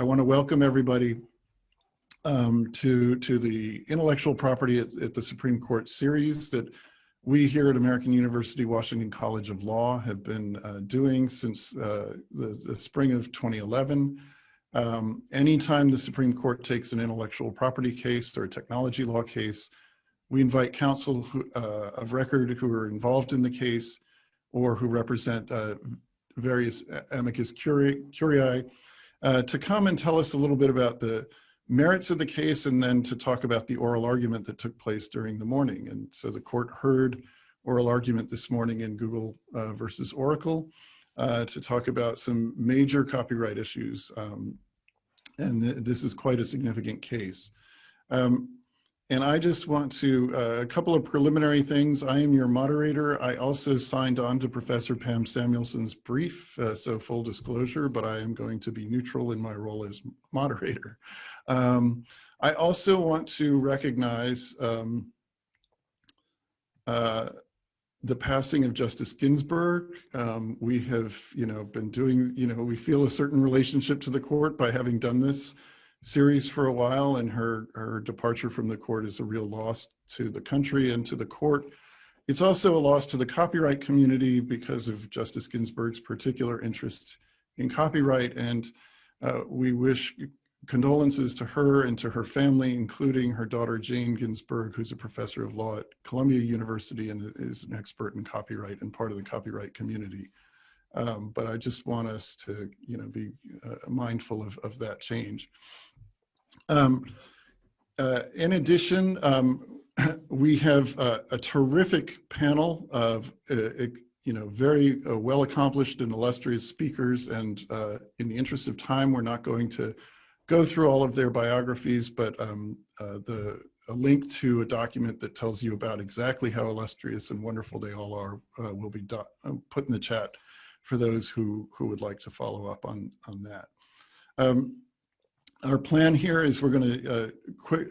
I want to welcome everybody um, to, to the intellectual property at, at, the Supreme Court series that we here at American University Washington College of Law have been uh, doing since uh, the, the, spring of 2011. Um, anytime the Supreme Court takes an intellectual property case or a technology law case, we invite counsel who, uh, of record who are involved in the case or who represent uh, various amicus curiae, curiae uh, to come and tell us a little bit about the merits of the case and then to talk about the oral argument that took place during the morning. And so the court heard oral argument this morning in Google uh, versus Oracle uh, to talk about some major copyright issues. Um, and th this is quite a significant case. Um, and I just want to, uh, a couple of preliminary things. I am your moderator. I also signed on to Professor Pam Samuelson's brief, uh, so full disclosure, but I am going to be neutral in my role as moderator. Um, I also want to recognize um, uh, the passing of Justice Ginsburg. Um, we have, you know, been doing, you know, we feel a certain relationship to the court by having done this series for a while and her, her departure from the court is a real loss to the country and to the court. It's also a loss to the copyright community because of Justice Ginsburg's particular interest in copyright. And uh, we wish condolences to her and to her family, including her daughter, Jane Ginsburg, who's a professor of law at Columbia University and is an expert in copyright and part of the copyright community. Um, but I just want us to, you know, be uh, mindful of, of that change. Um, uh, in addition, um, we have uh, a terrific panel of, uh, you know, very uh, well accomplished and illustrious speakers. And uh, in the interest of time, we're not going to go through all of their biographies, but um, uh, the a link to a document that tells you about exactly how illustrious and wonderful they all are will be put in the chat for those who, who would like to follow up on, on that. Um, our plan here is we're going to uh, quick,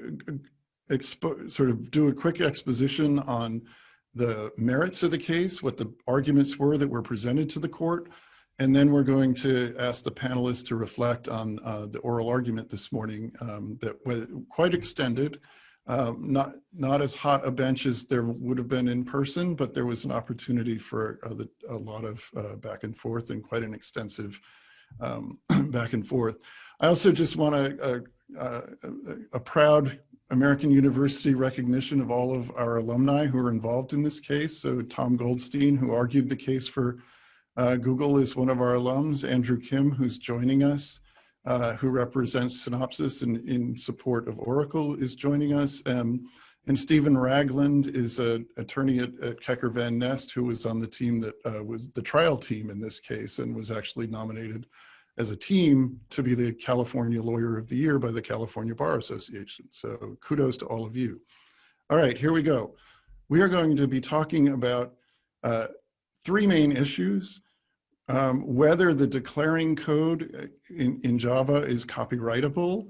sort of do a quick exposition on the merits of the case, what the arguments were that were presented to the court, and then we're going to ask the panelists to reflect on uh, the oral argument this morning um, that was quite extended, um, not not as hot a bench as there would have been in person, but there was an opportunity for uh, a lot of uh, back and forth and quite an extensive um, back and forth. I also just want a, a, a, proud American University recognition of all of our alumni who are involved in this case. So Tom Goldstein, who argued the case for uh, Google is one of our alums, Andrew Kim, who's joining us, uh, who represents Synopsys and in support of Oracle is joining us. Um, and Stephen Ragland is an attorney at, at, Keker Van Nest who was on the team that uh, was the trial team in this case and was actually nominated as a team to be the California Lawyer of the Year by the California Bar Association. So kudos to all of you. All right, here we go. We are going to be talking about uh, three main issues. Um, whether the declaring code uh, in, in Java is copyrightable,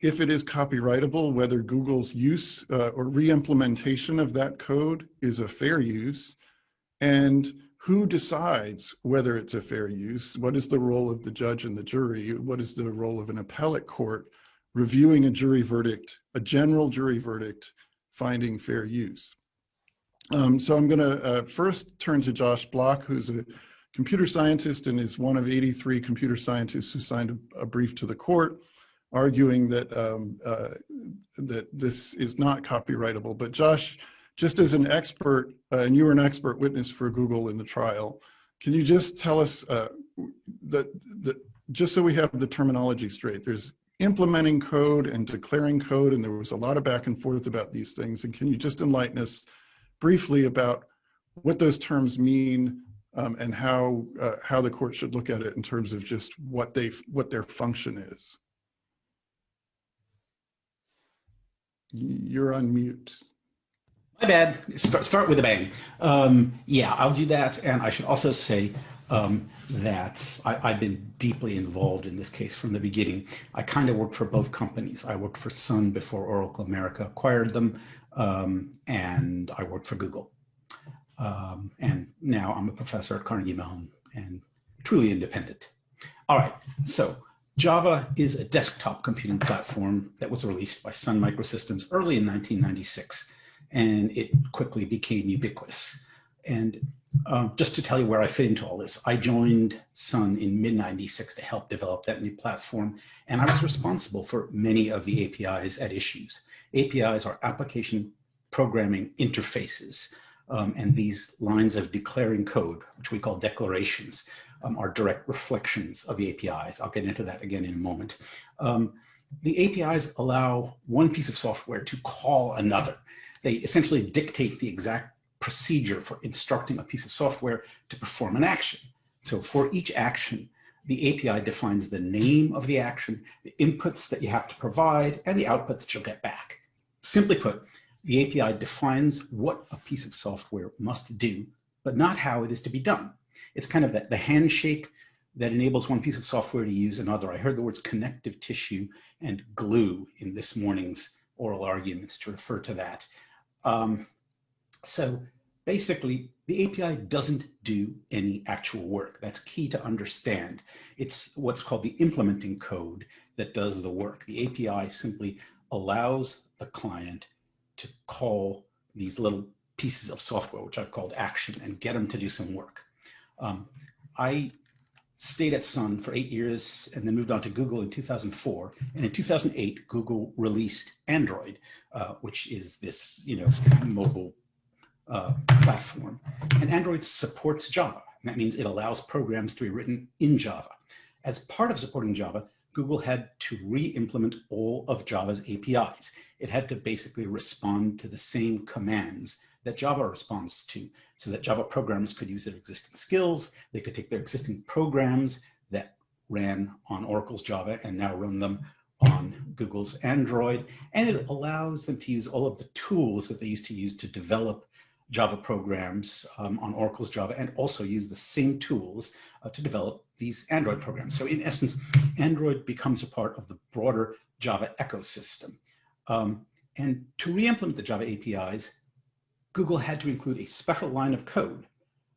if it is copyrightable, whether Google's use uh, or re-implementation of that code is a fair use, and who decides whether it's a fair use? What is the role of the judge and the jury? What is the role of an appellate court reviewing a jury verdict, a general jury verdict, finding fair use? Um, so I'm gonna uh, first turn to Josh Block, who's a computer scientist and is one of 83 computer scientists who signed a, a brief to the court arguing that um, uh, that this is not copyrightable. But Josh, just as an expert, uh, and you were an expert witness for Google in the trial, can you just tell us uh, that, just so we have the terminology straight, there's implementing code and declaring code, and there was a lot of back and forth about these things. And can you just enlighten us briefly about what those terms mean um, and how uh, how the court should look at it in terms of just what they what their function is? You're on mute. My bad. Start, start with a bang. Um, yeah, I'll do that. And I should also say um, that I, have been deeply involved in this case from the beginning. I kind of worked for both companies. I worked for Sun before Oracle America acquired them, um, and I worked for Google. Um, and now I'm a professor at Carnegie Mellon and truly independent. All right, so Java is a desktop computing platform that was released by Sun Microsystems early in 1996, and it quickly became ubiquitous. And um, just to tell you where I fit into all this, I joined Sun in mid 96 to help develop that new platform. And I was responsible for many of the APIs at issues. APIs are application programming interfaces. Um, and these lines of declaring code, which we call declarations, um, are direct reflections of the APIs. I'll get into that again in a moment. Um, the APIs allow one piece of software to call another. They essentially dictate the exact procedure for instructing a piece of software to perform an action. So for each action, the API defines the name of the action, the inputs that you have to provide, and the output that you'll get back. Simply put, the API defines what a piece of software must do, but not how it is to be done. It's kind of that the handshake that enables one piece of software to use another. I heard the words connective tissue and glue in this morning's oral arguments to refer to that. Um, so basically, the API doesn't do any actual work. That's key to understand. It's what's called the implementing code that does the work. The API simply allows the client to call these little pieces of software, which I've called action, and get them to do some work. Um, I stayed at Sun for eight years and then moved on to Google in 2004. And in 2008, Google released Android, uh, which is this, you know, mobile uh, platform. And Android supports Java. And that means it allows programs to be written in Java. As part of supporting Java, Google had to re-implement all of Java's APIs. It had to basically respond to the same commands that Java responds to so that Java programmers could use their existing skills. They could take their existing programs that ran on Oracle's Java and now run them on Google's Android. And it allows them to use all of the tools that they used to use to develop Java programs um, on Oracle's Java and also use the same tools uh, to develop these Android programs. So in essence, Android becomes a part of the broader Java ecosystem. Um, and to re-implement the Java APIs, Google had to include a special line of code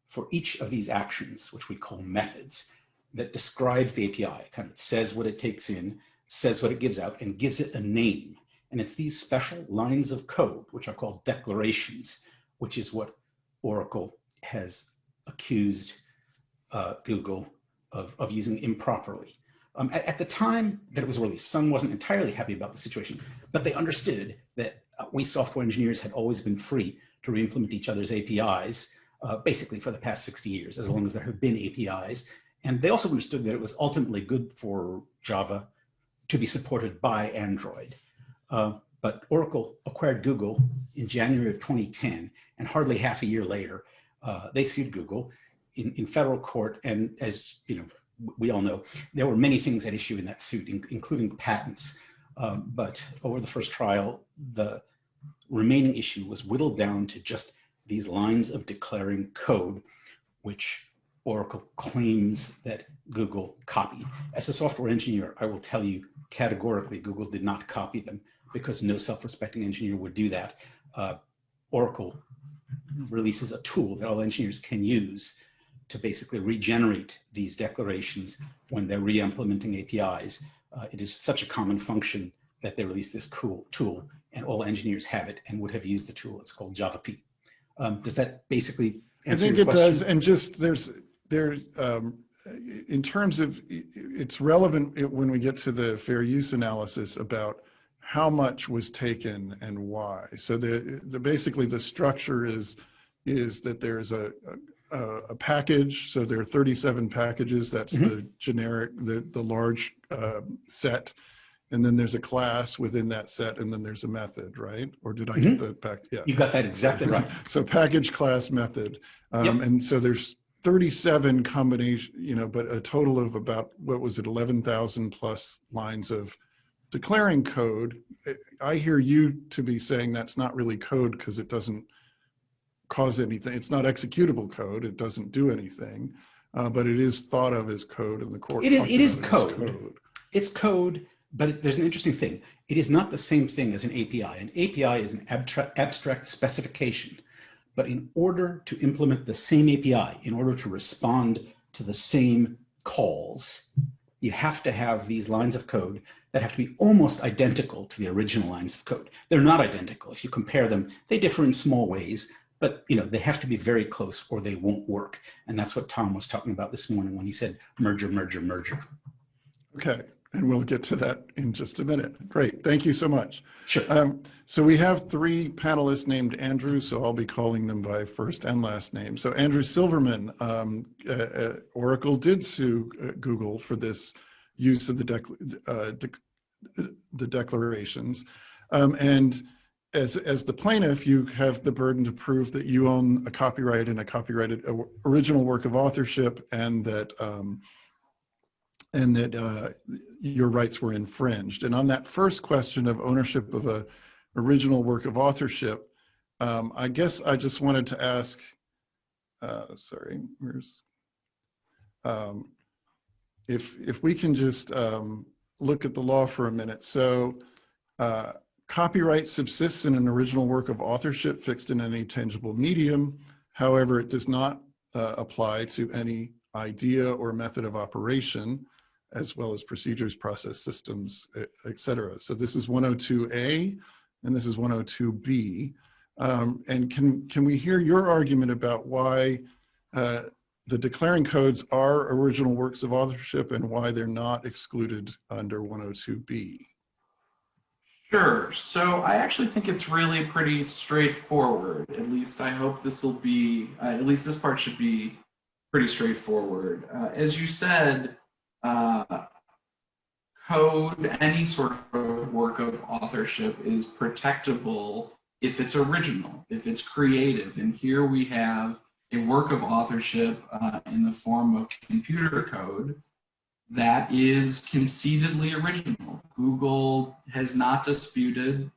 for each of these actions, which we call methods, that describes the API, kind of says what it takes in, says what it gives out, and gives it a name. And it's these special lines of code, which are called declarations, which is what Oracle has accused uh, Google of, of using improperly. Um, at, at, the time that it was released, Sun wasn't entirely happy about the situation, but they understood that uh, we software engineers had always been free to re-implement each other's APIs, uh, basically for the past 60 years, as long as there have been APIs. And they also understood that it was ultimately good for Java to be supported by Android. Uh, but Oracle acquired Google in January of 2010, and hardly half a year later, uh, they sued Google in, in federal court. And as you know, we all know, there were many things at issue in that suit, in, including patents. Um, but over the first trial, the remaining issue was whittled down to just these lines of declaring code, which Oracle claims that Google copied. As a software engineer, I will tell you categorically, Google did not copy them because no self-respecting engineer would do that. Uh, Oracle releases a tool that all engineers can use to basically regenerate these declarations when they're re-implementing APIs. Uh, it is such a common function that they release this cool tool and all engineers have it and would have used the tool. It's called JavaP. Um, does that basically answer I think it question? does. And just there's, there, um, in terms of, it's relevant when we get to the fair use analysis about how much was taken and why. So the, the basically the structure is, is that there's a, a, a package. So there are 37 packages. That's mm -hmm. the generic, the, the large uh, set and then there's a class within that set, and then there's a method, right? Or did I mm -hmm. get mm-hmm. the pack? Yeah, you got that exactly right. so package, class, method, um, yep. and so there's 37 combination, you know, but a total of about what was it, 11,000 plus lines of declaring code. I hear you to be saying that's not really code because it doesn't cause anything. It's not executable code. It doesn't do anything, uh, but it is thought of as code in the court. It is. It is code. code. It's code but there's an interesting thing. It is not the same thing as an API. An API is an abstract specification. But in order to implement the same API, in order to respond to the same calls, you have to have these lines of code that have to be almost identical to the original lines of code. They're not identical. If you compare them, they differ in small ways, but you know they have to be very close or they won't work. And that's what Tom was talking about this morning when he said merger, merger, merger. Okay, and we'll get to that in just a minute. Great, thank you so much. Sure. Um, so we have three panelists named Andrew, so I'll be calling them by first and last name. So Andrew Silverman, um, uh, uh, Oracle did sue uh, Google for this use of the, dec uh, de the declarations. Um, and as, as the plaintiff, you have the burden to prove that you own a copyright and a copyrighted uh, original work of authorship and that um, and that uh, your rights were infringed. And on that first question of ownership of a original work of authorship, um, I guess I just wanted to ask, uh, sorry, where's, um, if, if we can just um, look at the law for a minute. So uh, copyright subsists in an original work of authorship fixed in any tangible medium. However, it does not uh, apply to any idea or method of operation as well as procedures, process systems, et cetera. So this is 102A and this is 102B. Um, and can, can we hear your argument about why uh, the declaring codes are original works of authorship and why they're not excluded under 102B? Sure. So I actually think it's really pretty straightforward. At least I hope this will be, uh, at least this part should be pretty straightforward. Uh, as you said, uh, code, any sort of work of authorship is protectable if it's original, if it's creative. And here we have a work of authorship uh, in the form of computer code that is conceitedly original. Google has not disputed,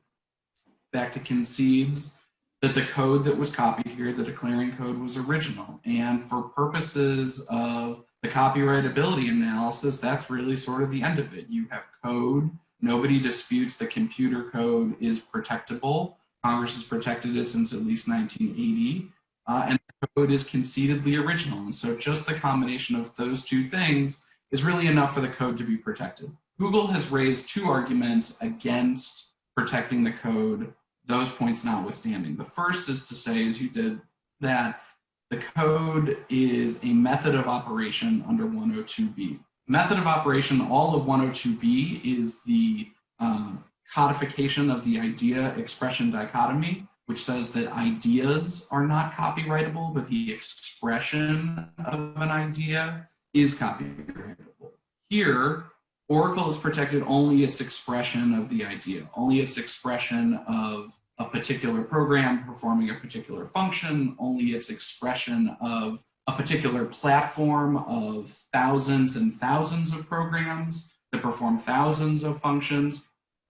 back to concedes, that the code that was copied here, the declaring code was original. And for purposes of the copyrightability analysis, that's really sort of the end of it. You have code, nobody disputes the computer code is protectable. Congress has protected it since at least 1980, uh, and code is conceitedly original. And so just the combination of those two things is really enough for the code to be protected. Google has raised two arguments against protecting the code, those points notwithstanding. The first is to say, as you did, that the code is a method of operation under 102B. Method of operation, all of 102B is the um, codification of the idea expression dichotomy, which says that ideas are not copyrightable, but the expression of an idea is copyrightable. Here, Oracle has protected only its expression of the idea, only its expression of a particular program performing a particular function, only its expression of a particular platform of thousands and thousands of programs that perform thousands of functions.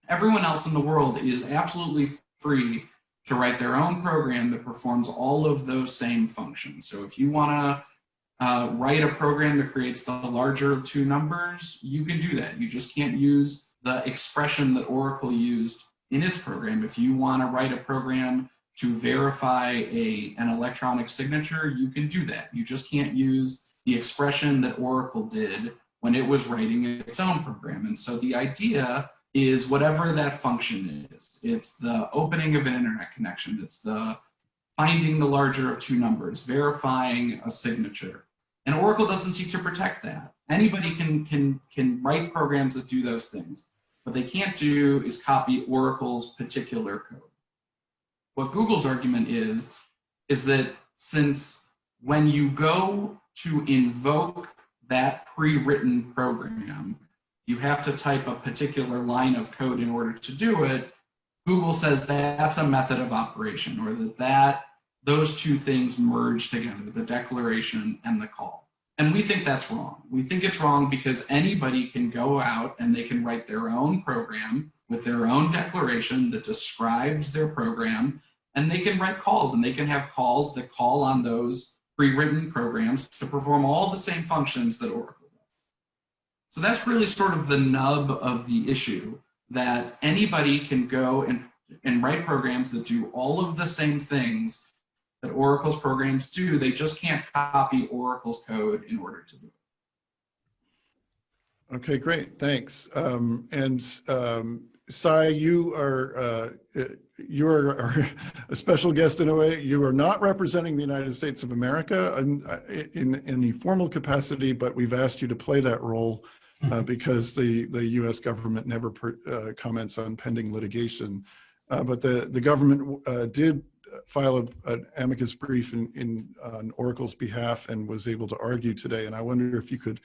Everyone else in the world is absolutely free to write their own program that performs all of those same functions. So if you want to uh, write a program that creates the larger of two numbers, you can do that. You just can't use the expression that Oracle used in its program. If you want to write a program to verify a, an electronic signature, you can do that. You just can't use the expression that Oracle did when it was writing its own program. And so the idea is whatever that function is. It's the opening of an internet connection. It's the finding the larger of two numbers, verifying a signature. And Oracle doesn't seek to protect that. Anybody can, can, can write programs that do those things. What they can't do is copy Oracle's particular code. What Google's argument is, is that since when you go to invoke that pre-written program, you have to type a particular line of code in order to do it, Google says that's a method of operation or that, that those two things merge together, the declaration and the call. And we think that's wrong. We think it's wrong because anybody can go out and they can write their own program with their own declaration that describes their program and they can write calls and they can have calls that call on those pre-written programs to perform all the same functions that Oracle does. So that's really sort of the nub of the issue that anybody can go and, and write programs that do all of the same things that Oracle's programs do. They just can't copy Oracle's code in order to do it. Okay, great, thanks. Um, and, um, Sai, you are, uh, uh, you are are a special guest in a way. You are not representing the United States of America in, uh, in any formal capacity, but we've asked you to play that role uh, because the, the US government never per, uh, comments on pending litigation. Uh, but the, the government uh, did file a, an amicus brief in, in on Oracle's behalf and was able to argue today. And I wonder if you could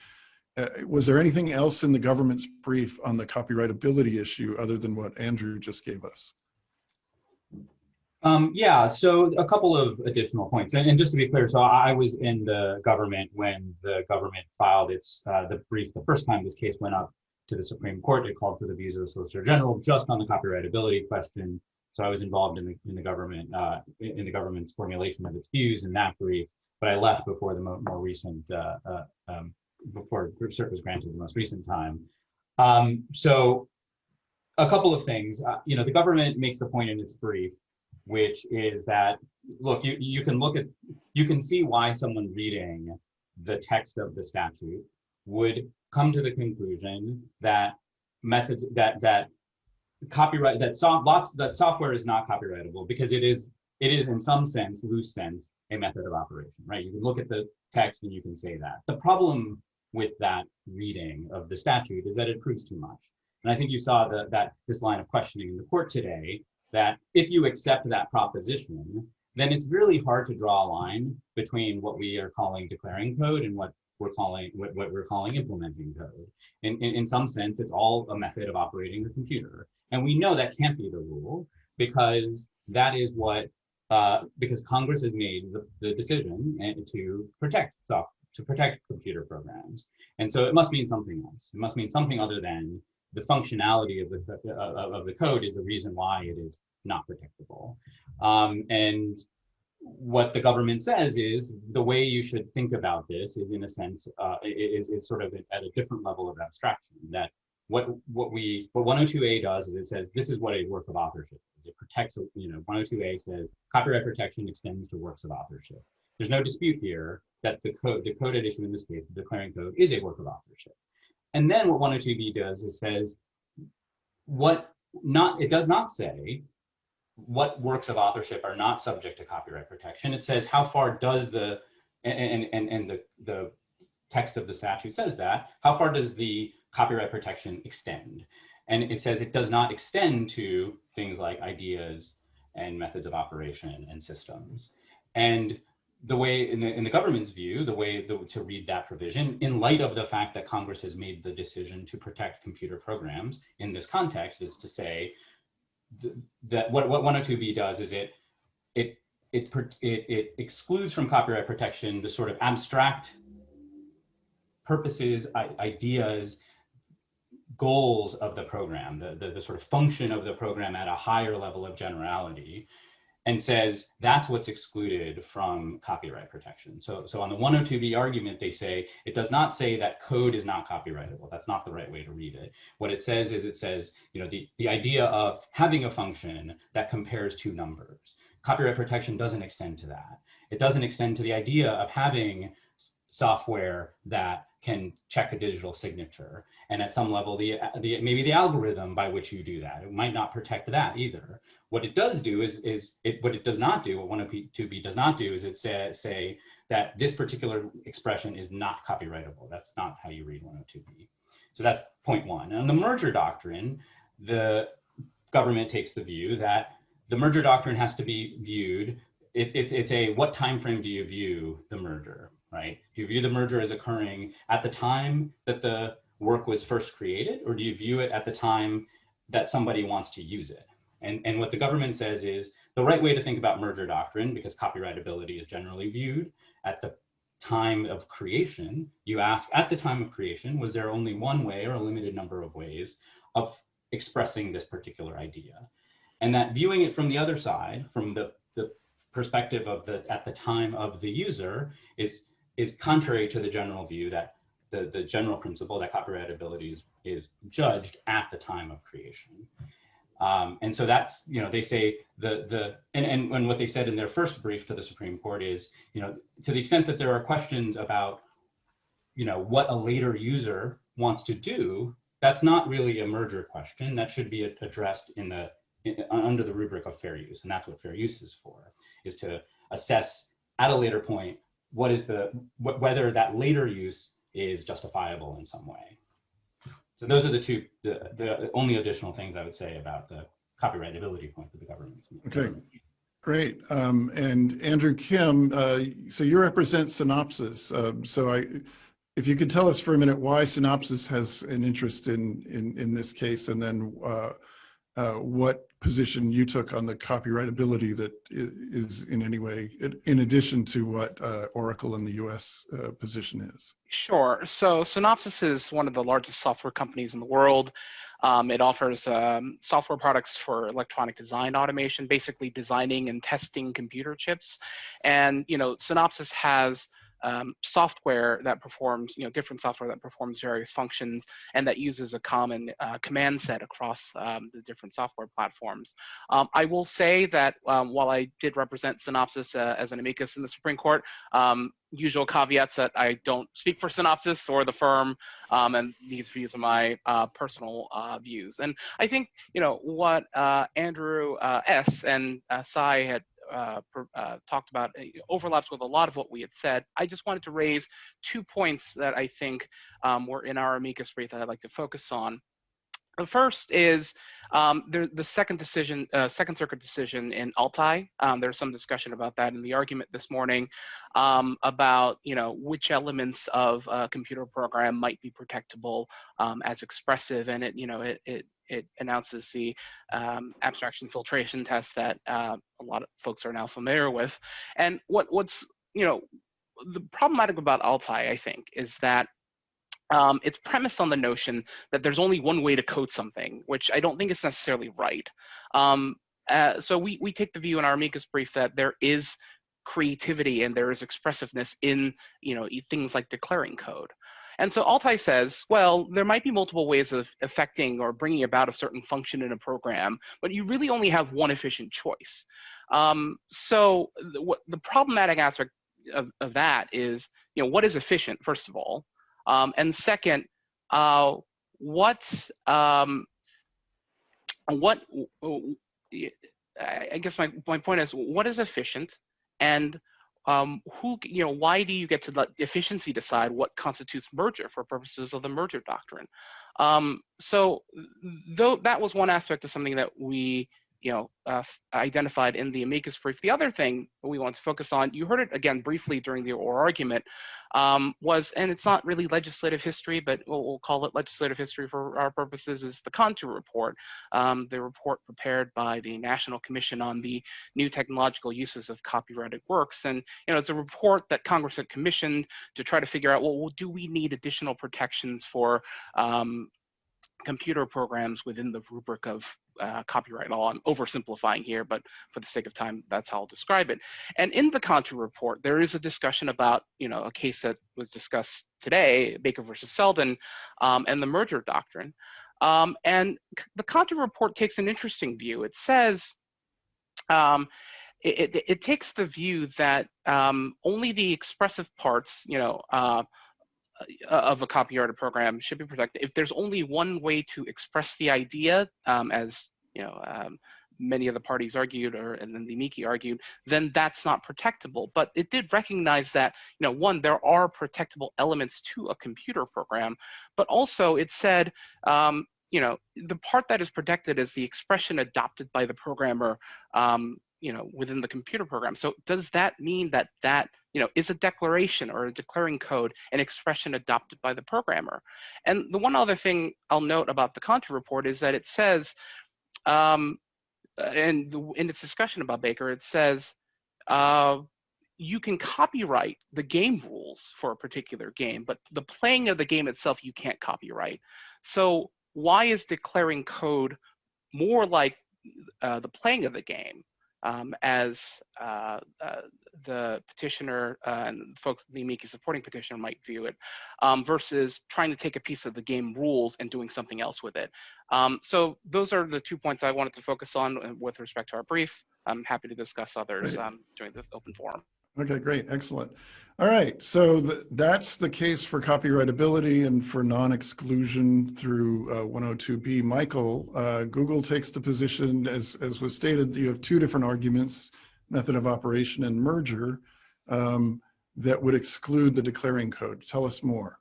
uh, was there anything else in the government's brief on the copyrightability issue other than what Andrew just gave us? Um, yeah, so a couple of additional points. And, and just to be clear, so I was in the government when the government filed its uh, the brief the first time this case went up to the Supreme Court. It called for the views of the Solicitor General just on the copyrightability question. So I was involved in the in the government uh, in the government's formulation of its views in that brief. But I left before the mo more recent uh, uh um, before cert was granted the most recent time. Um, so a couple of things. Uh, you know, the government makes the point in its brief which is that, look, you, you can look at, you can see why someone reading the text of the statute would come to the conclusion that methods, that, that copyright, that soft, lots, that software is not copyrightable because it is, it is in some sense, loose sense, a method of operation, right? You can look at the text and you can say that. The problem with that reading of the statute is that it proves too much. And I think you saw the, that this line of questioning in the court today that if you accept that proposition, then it's really hard to draw a line between what we are calling declaring code and what we're calling what, what we're calling implementing code. In, in, in some sense, it's all a method of operating the computer. And we know that can't be the rule because that is what, uh, because Congress has made the, the decision to protect software, to protect computer programs. And so it must mean something else. It must mean something other than the functionality of the, uh, of the code is the reason why it is not protectable. Um, and what the government says is the way you should think about this is in a sense uh, is, is sort of at a different level of abstraction that what what we what 102a does is it says this is what a work of authorship is. It protects you know 102a says copyright protection extends to works of authorship. There's no dispute here that the code the code issue in this case the declaring code is a work of authorship. And then what 102b does is says what not it does not say what works of authorship are not subject to copyright protection. It says how far does the and and and the the text of the statute says that. How far does the copyright protection extend? And it says it does not extend to things like ideas and methods of operation and systems. And the way in the, in the government's view, the way the, to read that provision in light of the fact that Congress has made the decision to protect computer programs in this context is to say th that what, what 102b does is it, it, it, it, it excludes from copyright protection the sort of abstract purposes, ideas, goals of the program, the, the, the sort of function of the program at a higher level of generality and says that's what's excluded from copyright protection. So, so on the 102b argument, they say it does not say that code is not copyrightable. That's not the right way to read it. What it says is it says, you know, the, the idea of having a function that compares two numbers. Copyright protection doesn't extend to that. It doesn't extend to the idea of having software that can check a digital signature. And at some level, the, the maybe the algorithm by which you do that, it might not protect that either. What it does do is, is it, what it does not do, what 102b does not do is it say, say that this particular expression is not copyrightable. That's not how you read 102b. So that's point one. And the merger doctrine, the government takes the view that the merger doctrine has to be viewed. It's, it's, it's a what time frame do you view the merger, right? Do you view the merger as occurring at the time that the work was first created, or do you view it at the time that somebody wants to use it? And, and what the government says is the right way to think about merger doctrine, because copyrightability is generally viewed at the time of creation, you ask at the time of creation, was there only one way or a limited number of ways of expressing this particular idea? And that viewing it from the other side, from the, the perspective of the at the time of the user is is contrary to the general view that the, the general principle that copyrightability is, is judged at the time of creation. Um, and so that's, you know, they say the, the and, and, what they said in their first brief to the Supreme Court is, you know, to the extent that there are questions about, you know, what a later user wants to do, that's not really a merger question. That should be addressed in the in, under the rubric of fair use, and that's what fair use is for, is to assess at a later point what is the wh whether that later use is justifiable in some way. So those are the two the, the only additional things I would say about the copyrightability point that the government's making. Okay. Great. Um, and Andrew Kim, uh, so you represent Synopsys. Um, so I, if you could tell us for a minute why Synopsys has an interest in in, in this case, and then uh, uh, what position you took on the copyrightability that is in any way, in addition to what uh, Oracle in the US uh, position is. Sure. So Synopsys is one of the largest software companies in the world. Um, it offers um, software products for electronic design automation, basically designing and testing computer chips. And, you know, Synopsys has um, software that performs, you know, different software that performs various functions and that uses a common uh, command set across um, the different software platforms. Um, I will say that um, while I did represent Synopsys uh, as an amicus in the Supreme Court, um, usual caveats that I don't speak for Synopsys or the firm, um, and these views are my uh, personal uh, views. And I think, you know, what uh, Andrew uh, S. and uh, Sai had uh, uh, talked about uh, overlaps with a lot of what we had said. I just wanted to raise two points that I think um, were in our amicus brief that I'd like to focus on. The first is um, the, the, second decision, uh, Second Circuit decision in Altai. Um, there's some discussion about that in the argument this morning um, about, you know, which elements of a computer program might be protectable um, as expressive, and it, you know, it, it it announces the um, abstraction filtration test that uh, a lot of folks are now familiar with. And what what's you know the problematic about Altai, I think, is that um, it's premised on the notion that there's only one way to code something, which I don't think is necessarily right. Um, uh, so we, we take the view in our amicus brief that there is creativity and there is expressiveness in you know things like declaring code. And so Altai says, well, there might be multiple ways of affecting or bringing about a certain function in a program, but you really only have one efficient choice. Um, so the, what, the problematic aspect of, of, that is, you know, what is efficient, first of all? Um, and second, uh, what, um, what, I guess my, my point is, what is efficient? And um, who, you know, why do you get to let efficiency decide what constitutes merger for purposes of the merger doctrine? Um, so though that was one aspect of something that we you know, uh, identified in the amicus brief. The other thing we want to focus on, you heard it again briefly during the oral argument, um, was, and it's not really legislative history, but we'll, we'll, call it legislative history for our purposes, is the CONTU Report, um, the report prepared by the National Commission on the New Technological Uses of Copyrighted Works. And, you know, it's a report that Congress had commissioned to try to figure out, well, do we need additional protections for um, computer programs within the rubric of uh, copyright law. I'm oversimplifying here, but for the sake of time, that's how I'll describe it. And in the CONTU report, there is a discussion about, you know, a case that was discussed today, Baker versus Selden, um, and the merger doctrine. Um, and the CONTU report takes an interesting view. It says, um, it, it, it, takes the view that um, only the expressive parts, you know, uh, of a copyrighted program should be protected. If there's only one way to express the idea, um, as you know, um, many of the parties argued, or and then the amici argued, then that's not protectable. But it did recognize that, you know, one, there are protectable elements to a computer program, but also it said, um, you know, the part that is protected is the expression adopted by the programmer, um, you know, within the computer program. So does that mean that that you know, is a declaration or a declaring code an expression adopted by the programmer? And the one other thing I'll note about the CONTU report is that it says, um, and in its discussion about Baker, it says, uh, you can copyright the game rules for a particular game, but the playing of the game itself, you can't copyright. So why is declaring code more like uh, the playing of the game um, as uh, uh, the petitioner uh, and folks, the amici supporting petitioner might view it, um, versus trying to take a piece of the game rules and doing something else with it. Um, so those are the two points I wanted to focus on with respect to our brief. I'm happy to discuss others um, during this open forum. Okay, great, excellent. All right, so th- that's the case for copyrightability and for non-exclusion through uh, 102B. Michael, uh, Google takes the position, as, as was stated, you have two different arguments, method of operation and merger, um, that would exclude the declaring code. Tell us more.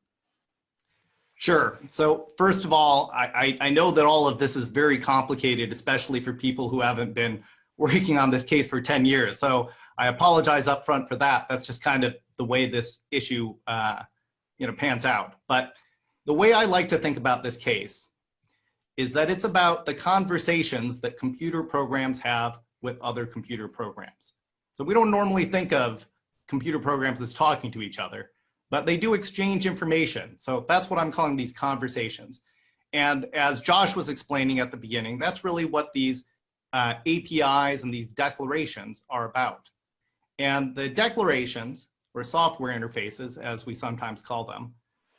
Sure. So first of all, I, I, I know that all of this is very complicated, especially for people who haven't been working on this case for 10 years. So I apologize upfront for that. That's just kind of the way this issue uh, you know, pans out. But the way I like to think about this case is that it's about the conversations that computer programs have with other computer programs. So we don't normally think of computer programs as talking to each other, but they do exchange information. So that's what I'm calling these conversations. And as Josh was explaining at the beginning, that's really what these uh, APIs and these declarations are about. And the declarations, or software interfaces, as we sometimes call them,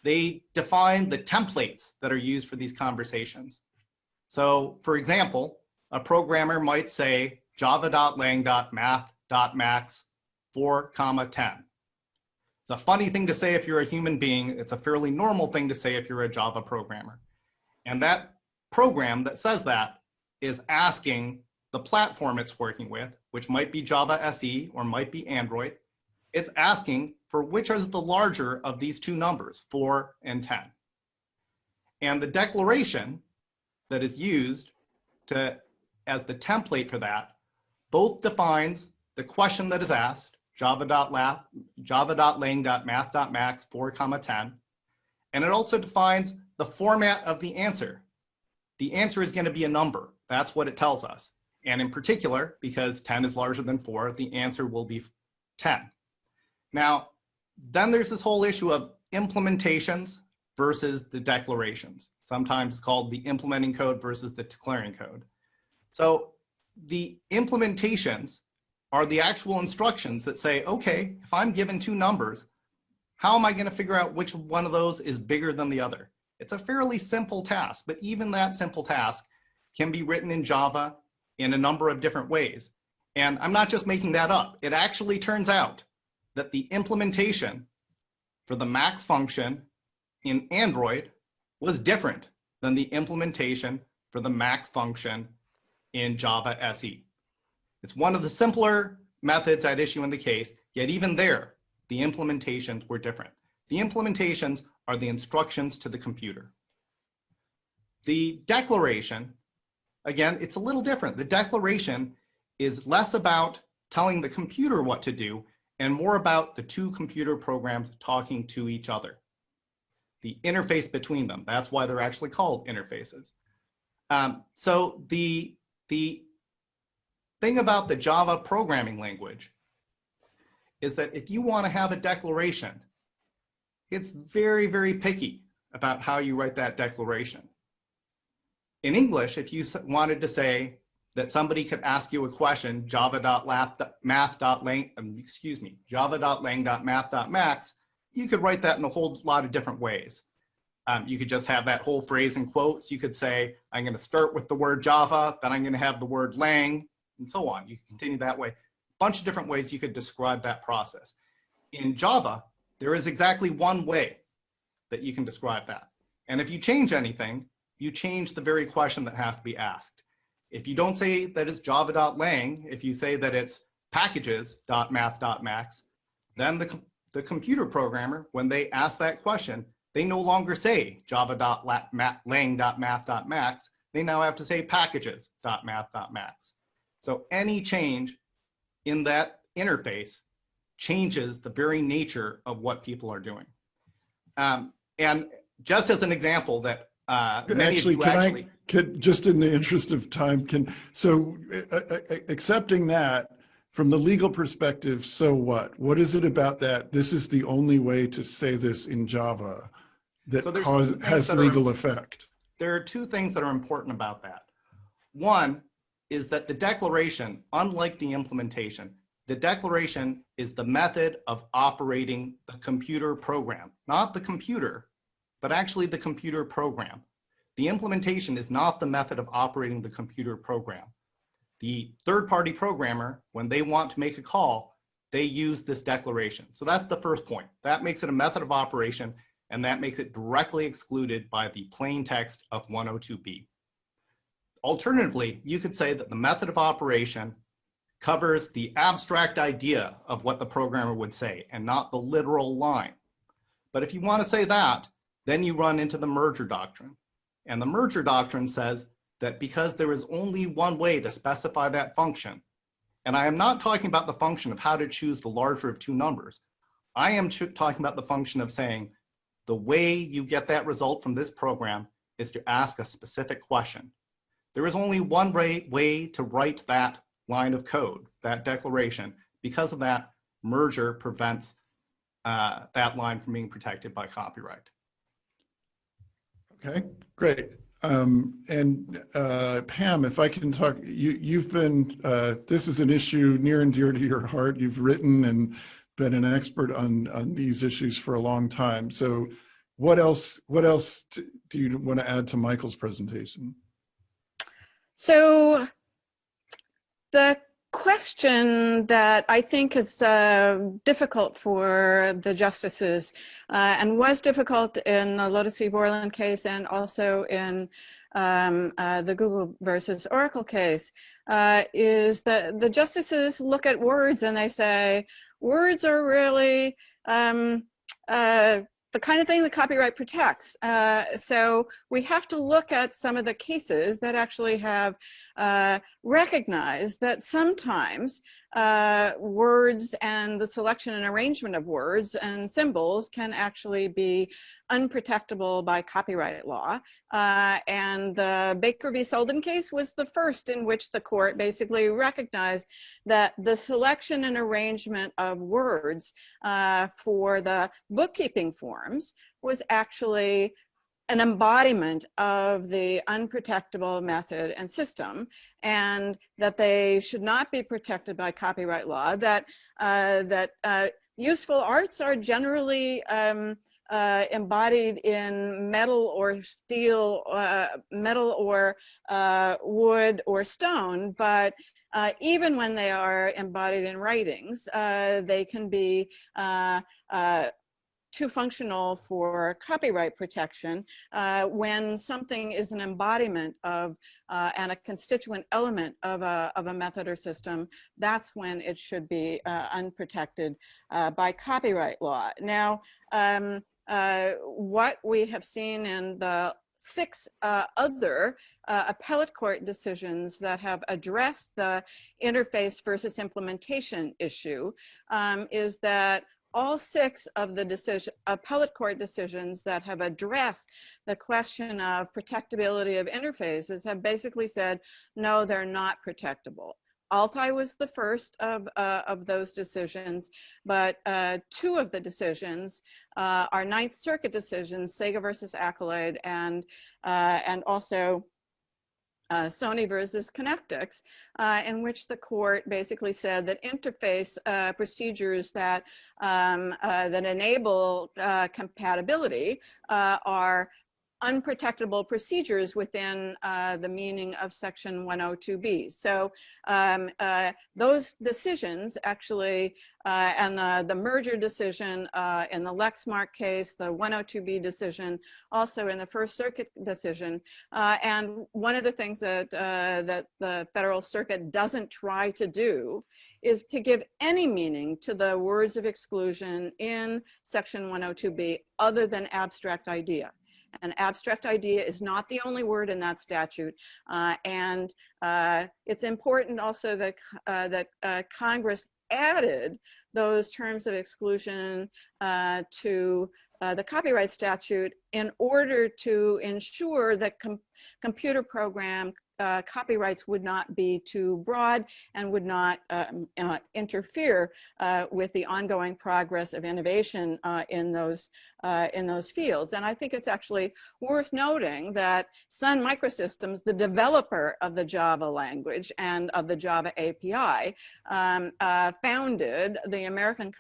they define the templates that are used for these conversations. So for example, a programmer might say java.lang.math.max 4 comma 10. It's a funny thing to say if you're a human being. It's a fairly normal thing to say if you're a Java programmer. And that program that says that is asking the platform it's working with, which might be Java SE or might be Android. It's asking for which is the larger of these two numbers, 4 and 10. And the declaration that is used to as the template for that both defines the question that is asked java.lang.math.max 4 comma 10. And it also defines the format of the answer. The answer is going to be a number. That's what it tells us. And in particular, because 10 is larger than 4, the answer will be 10. Now, then there's this whole issue of implementations versus the declarations, sometimes called the implementing code versus the declaring code. So the implementations are the actual instructions that say, okay, if I'm given two numbers, how am I going to figure out which one of those is bigger than the other? It's a fairly simple task, but even that simple task can be written in Java in a number of different ways. And I'm not just making that up. It actually turns out that the implementation for the max function in Android was different than the implementation for the max function in Java SE. It's one of the simpler methods at issue in the case, yet even there, the implementations were different. The implementations are the instructions to the computer. The declaration, again, it's a little different. The declaration is less about telling the computer what to do and more about the two computer programs talking to each other. The interface between them, that's why they're actually called interfaces. Um, so the, the thing about the Java programming language is that if you want to have a declaration, it's very, very picky about how you write that declaration. In English, if you wanted to say that somebody could ask you a question, java.math.lang, um, excuse me, java.lang.math.max, you could write that in a whole lot of different ways. Um, you could just have that whole phrase in quotes. You could say, I'm going to start with the word Java, then I'm going to have the word lang, and so on. You can continue that way. A bunch of different ways you could describe that process. In Java, there is exactly one way that you can describe that. And if you change anything, you change the very question that has to be asked. If you don't say that it's java.lang, if you say that it's packages.math.max, then the, the computer programmer, when they ask that question, they no longer say java.lang.math.max, they now have to say packages.math.max. So any change in that interface changes the very nature of what people are doing. Um, and just as an example that uh, Actually, can actually, I, could, just in the interest of time, can, so uh, uh, accepting that from the legal perspective, so what? What is it about that? This is the only way to say this in Java that So cause, has that are- legal effect. there are two things that are important about that. One is that the declaration, unlike the implementation, the declaration is the method of operating the computer program, not the computer, but actually the computer program. The implementation is not the method of operating the computer program. The third-party programmer, when they want to make a call, they use this declaration. So that's the first point. That makes it a method of operation, and that makes it directly excluded by the plain text of 102B. Alternatively, you could say that the method of operation covers the abstract idea of what the programmer would say and not the literal line. But if you want to say that, then you run into the merger doctrine. And the merger doctrine says that because there is only one way to specify that function, and I am not talking about the function of how to choose the larger of two numbers. I am talking about the function of saying the way you get that result from this program is to ask a specific question. There is only one way, to write that line of code, that declaration. Because of that, merger prevents uh, that line from being protected by copyright. Okay, great. Um, and uh, Pam, if I can talk, you, you've been, uh, this is an issue near and dear to your heart. You've written and been an expert on, on these issues for a long time. So what else, what else do you want to add to Michael's presentation? So the question that I think is uh, difficult for the justices uh, and was difficult in the Lotus v. Borland case and also in um, uh, the Google versus Oracle case uh, is that the justices look at words and they say, words are really um, uh, the kind of thing that copyright protects. Uh, so we have to look at some of the cases that actually have uh, recognized that sometimes uh, words and the selection and arrangement of words and symbols can actually be unprotectable by copyright law. Uh, and the Baker v. Selden case was the first in which the court basically recognized that the selection and arrangement of words uh, for the bookkeeping forms was actually an embodiment of the unprotectable method and system and that they should not be protected by copyright law, that, uh, that uh, useful arts are generally um, uh, embodied in metal or steel, uh, metal or uh, wood or stone, but uh, even when they are embodied in writings, they can be too functional for copyright protection when something is an embodiment of and a constituent element of a, of a method or system, that's when it should be unprotected by copyright law. Now, um, uh, what we have seen in the six uh, other uh, appellate court decisions that have addressed the interface versus implementation issue um, is that all six of the decision, appellate court decisions that have addressed the question of protectability of interfaces have basically said, no, they're not protectable. Altai was the first of, uh, of those decisions, but uh, two of the decisions uh, are Ninth Circuit decisions, Sega versus Accolade, and, uh, and also uh, Sony versus Connectix, uh, in which the court basically said that interface uh, procedures that um, uh, that enable compatibility are unprotectable procedures within uh, the meaning of section 102B. So um, uh, those decisions actually, uh, and the, the merger decision uh, in the Lexmark case, the 102B decision, also in the First Circuit decision. Uh, and one of the things that, uh, that the Federal Circuit doesn't try to do is to give any meaning to the words of exclusion in section 102B other than abstract idea. An abstract idea is not the only word in that statute. Uh, and uh, it's important also that, uh, that uh, Congress added those terms of exclusion uh, to uh, the copyright statute in order to ensure that com computer program uh, copyrights would not be too broad and would not um, uh, interfere with the ongoing progress of innovation in those uh, in those fields. And I think it's actually worth noting that Sun Microsystems, the developer of the Java language and of the Java API, um, uh, founded the American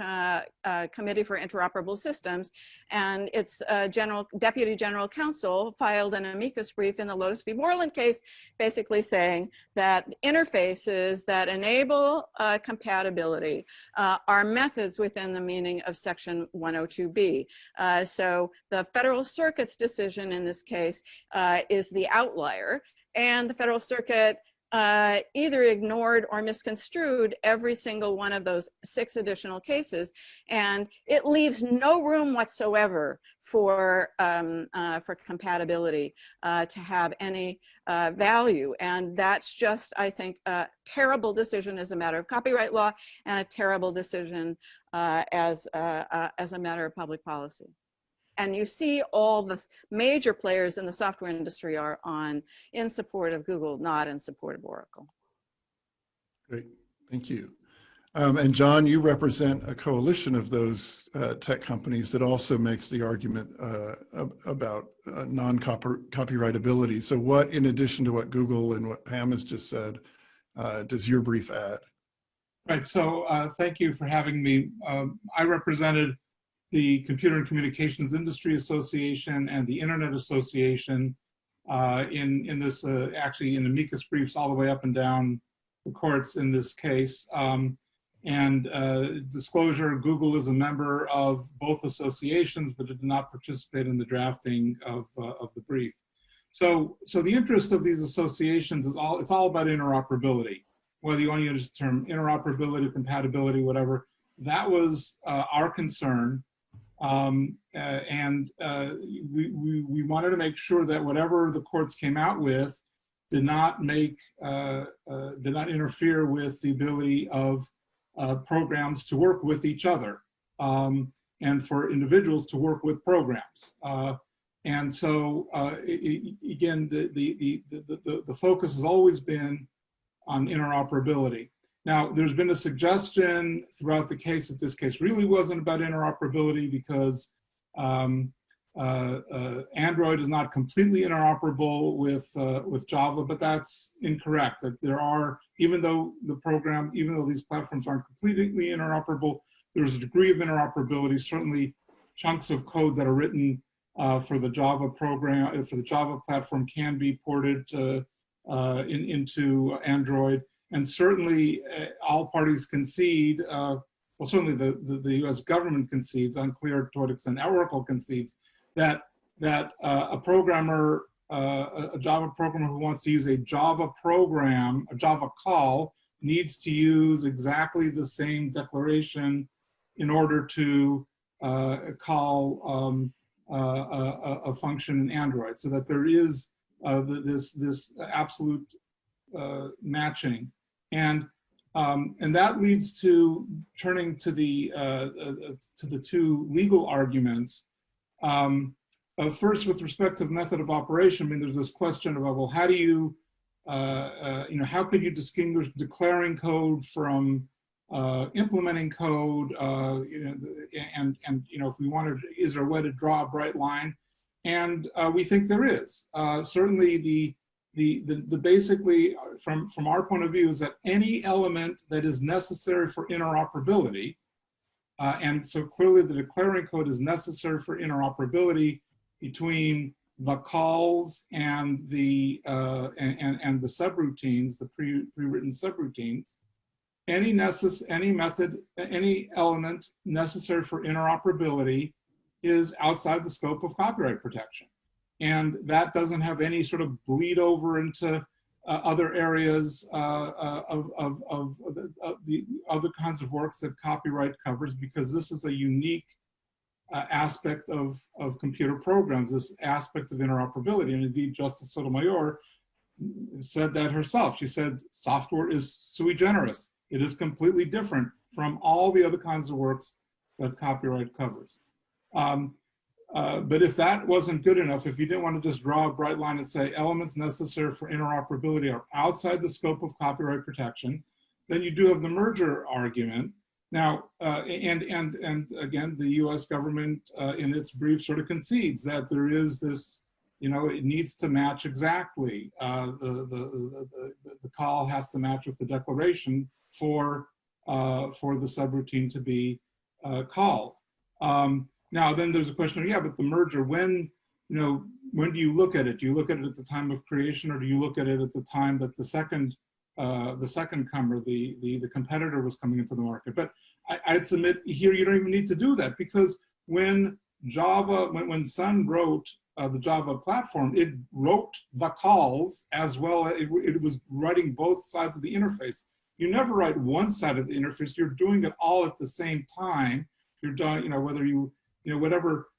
Committee for Interoperable Systems and its general deputy general counsel filed an amicus brief in the Lotus v. Borland case, basically saying that interfaces that enable uh, compatibility uh, are methods within the meaning of section 102B. Uh, so the Federal Circuit's decision in this case uh, is the outlier and the Federal Circuit uh, either ignored or misconstrued every single one of those six additional cases. And it leaves no room whatsoever for, um, uh, for compatibility uh, to have any uh, value. And that's just, I think, a terrible decision as a matter of copyright law and a terrible decision uh, as, uh, uh, as a matter of public policy. And you see all the major players in the software industry are on in support of Google, not in support of Oracle. Great, thank you. Um, and John, you represent a coalition of those uh, tech companies that also makes the argument uh, about uh, non-copyrightability. So what, in addition to what Google and what Pam has just said, uh, does your brief add? Right, so uh, thank you for having me. Um, I represented the Computer and Communications Industry Association and the Internet Association uh, in, in this, uh, actually in amicus briefs all the way up and down the courts in this case. Um, and uh, disclosure, Google is a member of both associations, but it did not participate in the drafting of, uh, of the brief. So, so the interest of these associations is all, it's all about interoperability, whether you want to use the term interoperability, compatibility, whatever. That was uh, our concern. Um, uh, and uh, we, we, we, wanted to make sure that whatever the courts came out with did not make, uh, uh did not interfere with the ability of uh, programs to work with each other um, and for individuals to work with programs. Uh, and so it, again, the, the, the, the, the focus has always been on interoperability. Now, there's been a suggestion throughout the case that this case really wasn't about interoperability because um, uh, uh, Android is not completely interoperable with, uh, with Java, but that's incorrect. That there are, even though the program, even though these platforms aren't completely interoperable, there's a degree of interoperability, certainly chunks of code that are written uh, for the Java program, for the Java platform can be ported uh, in, into Android. And certainly uh, all parties concede, uh, well, certainly the, the, the, US government concedes, unclear to what extent Oracle concedes, that, that uh, a programmer, uh, a Java programmer who wants to use a Java program, a Java call, needs to use exactly the same declaration in order to uh, call um, uh, a, a, function in Android, so that there is this, this absolute matching. And um, and that leads to turning to the uh, uh, to the two legal arguments. Um, uh, first, with respect to method of operation, I mean, there's this question about well, how do you uh, uh, you know how could you distinguish declaring code from uh, implementing code? you know, and and you know, if we wanted, is there a way to draw a bright line? And we think there is. certainly, the the, the, the basically, uh, from, from our point of view, is that any element that is necessary for interoperability, uh, and so clearly the declaring code is necessary for interoperability between the calls and the uh, and, and, and the subroutines, the pre pre-written subroutines. Any necess any method, any element necessary for interoperability is outside the scope of copyright protection and that doesn't have any sort of bleed over into uh, other areas uh, uh of, of, of, the, of, the, other kinds of works that copyright covers because this is a unique uh, aspect of, of computer programs, this aspect of interoperability. And indeed, Justice Sotomayor said that herself. She said, software is sui generis. It is completely different from all the other kinds of works that copyright covers. Um, uh, but if that wasn't good enough, if you didn't want to just draw a bright line and say elements necessary for interoperability are outside the scope of copyright protection, then you do have the merger argument. Now, uh, and, and, and again, the US government uh, in its brief sort of concedes that there is this, you know, it needs to match exactly. Uh, the, the, the, the, call has to match with the declaration for, uh, for the subroutine to be called. Um, now, then there's a question of, yeah, but the merger, when, you know, when do you look at it? Do you look at it at the time of creation or do you look at it at the time that the second, uh, the second comer, the, the, the competitor was coming into the market? But I, I'd submit here, you don't even need to do that because when Java, when, when Sun wrote uh, the Java platform, it wrote the calls as well. It, it was writing both sides of the interface. You never write one side of the interface. You're doing it all at the same time. You're doing, you know, whether you, you know, whatever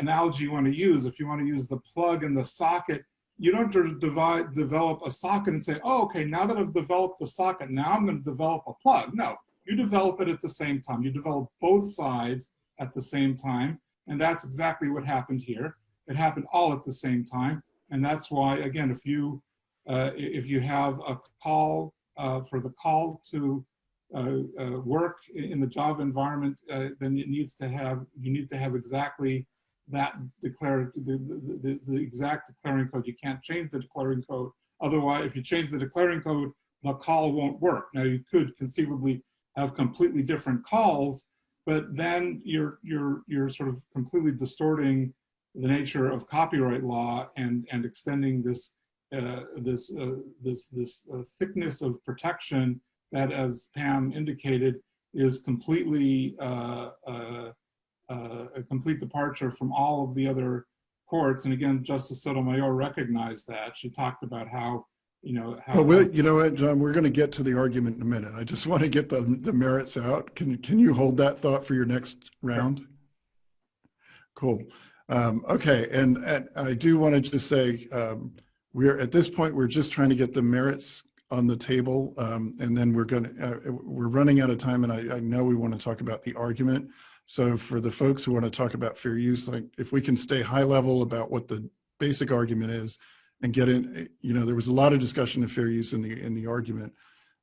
analogy you want to use, if you want to use the plug and the socket, you don't divide, develop a socket and say, oh, okay, now that I've developed the socket, now I'm going to develop a plug. No, you develop it at the same time. You develop both sides at the same time. And that's exactly what happened here. It happened all at the same time. And that's why, again, if you, uh, if you have a call uh, for the call to uh, uh work in the Java environment, uh, then it needs to have, you need to have exactly that declare the, the, the, the, exact declaring code. You can't change the declaring code. Otherwise, if you change the declaring code, the call won't work. Now you could conceivably have completely different calls, but then you're you're you're sort of completely distorting the nature of copyright law and and extending this uh, this uh, this this uh, thickness of protection that, as Pam indicated, is completely uh, uh, uh, a complete departure from all of the other courts. And again, Justice Sotomayor recognized that. She talked about how, you know, how- Well, we, you know what, John, we're going to get to the argument in a minute. I just want to get the, the merits out. Can, can you hold that thought for your next round? Cool. Um, okay, and, and I do want to just say, um, we're at this point, we're just trying to get the merits on the table, um, and then we're going to, uh, we're running out of time, and I, I know we want to talk about the argument. So for the folks who want to talk about fair use, like if we can stay high level about what the basic argument is and get in, you know, there was a lot of discussion of fair use in the in the argument.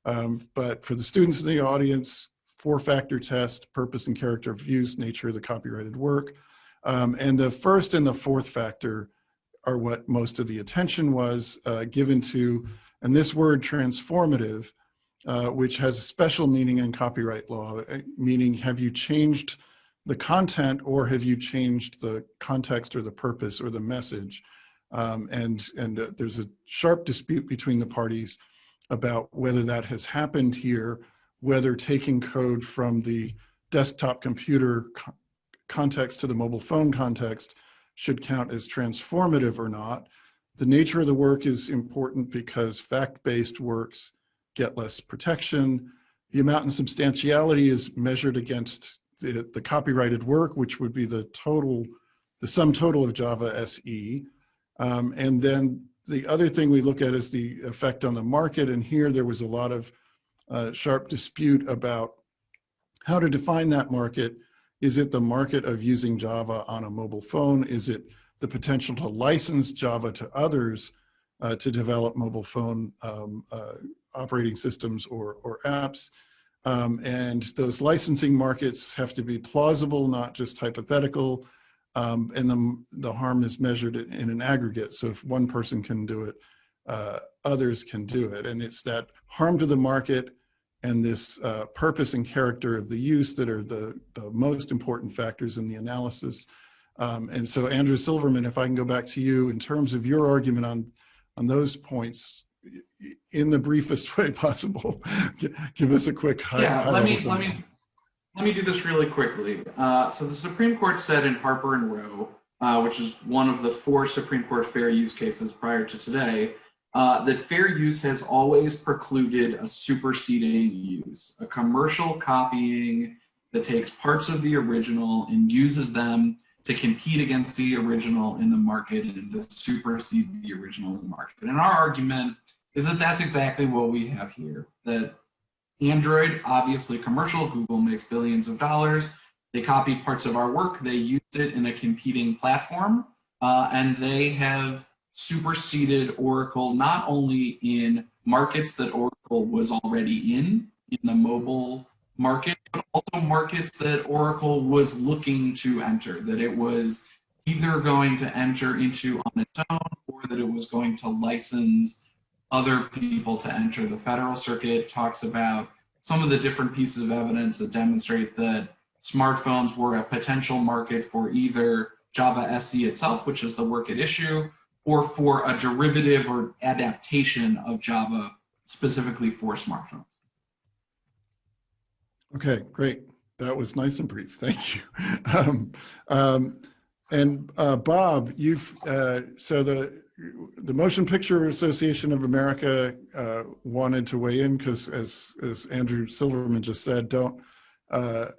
Um, but for the students in the audience, four-factor test, purpose and character of use, nature of the copyrighted work. Um, and the first and the fourth factor are what most of the attention was uh, given to, and this word transformative, uh, which has a special meaning in copyright law, uh, meaning have you changed the content or have you changed the context or the purpose or the message? Um, and and uh, there's a sharp dispute between the parties about whether that has happened here, whether taking code from the desktop computer co context to the mobile phone context should count as transformative or not. The nature of the work is important because fact-based works get less protection. The amount and substantiality is measured against the, the copyrighted work, which would be the total, the sum total of Java SE. Um, and then the other thing we look at is the effect on the market. And here there was a lot of uh, sharp dispute about how to define that market. Is it the market of using Java on a mobile phone? Is it the potential to license Java to others uh, to develop mobile phone um, uh, operating systems or, or apps? Um, and those licensing markets have to be plausible, not just hypothetical. Um, and the, the harm is measured in an aggregate. So if one person can do it, uh, others can do it. And it's that harm to the market and this uh, purpose and character of the use that are the, the most important factors in the analysis. Um, and so Andrew Silverman, if I can go back to you in terms of your argument on, on those points, in the briefest way possible, give us a quick high, yeah, high let me let me let me do this really quickly. Uh, so the Supreme Court said in Harper and Row, uh, which is one of the four Supreme Court fair use cases prior to today, uh, that fair use has always precluded a superseding use, a commercial copying that takes parts of the original and uses them to compete against the original in the market and to supersede the original in the market. And our argument is that that's exactly what we have here. That Android, obviously commercial, Google makes billions of dollars. They copied parts of our work, they used it in a competing platform, uh, and they have superseded Oracle not only in markets that Oracle was already in, in the mobile market, but also markets that Oracle was looking to enter, that it was either going to enter into on its own or that it was going to license other people to enter. The Federal Circuit talks about some of the different pieces of evidence that demonstrate that smartphones were a potential market for either Java SE itself, which is the work at issue, or for a derivative or adaptation of Java specifically for smartphones. Okay, great. That was nice and brief. Thank you. Um, um, and uh, Bob, you've uh, so the the Motion Picture Association of America uh, wanted to weigh in because, as as Andrew Silverman just said, don't uh,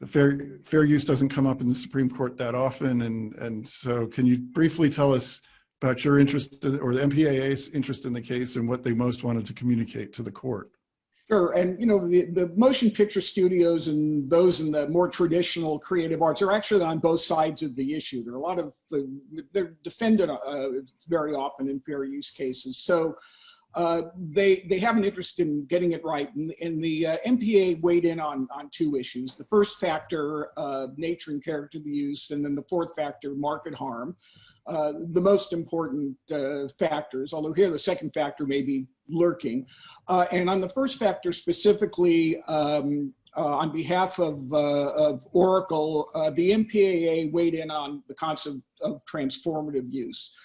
the fair fair use doesn't come up in the Supreme Court that often, and and so can you briefly tell us about your interest in, or the MPAA's interest in the case and what they most wanted to communicate to the court? Sure, and you know the, the motion picture studios and those in the more traditional creative arts are actually on both sides of the issue. There are a lot of they're defended uh, very often in fair use cases. So uh, they they have an interest in getting it right, and, and the uh, MPA weighed in on on two issues: the first factor, uh, nature and character of the use, and then the fourth factor, market harm. Uh, the most important uh, factors, although here the second factor may be lurking. And on the first factor specifically, um, on behalf of, of Oracle, the MPAA weighed in on the concept of transformative use.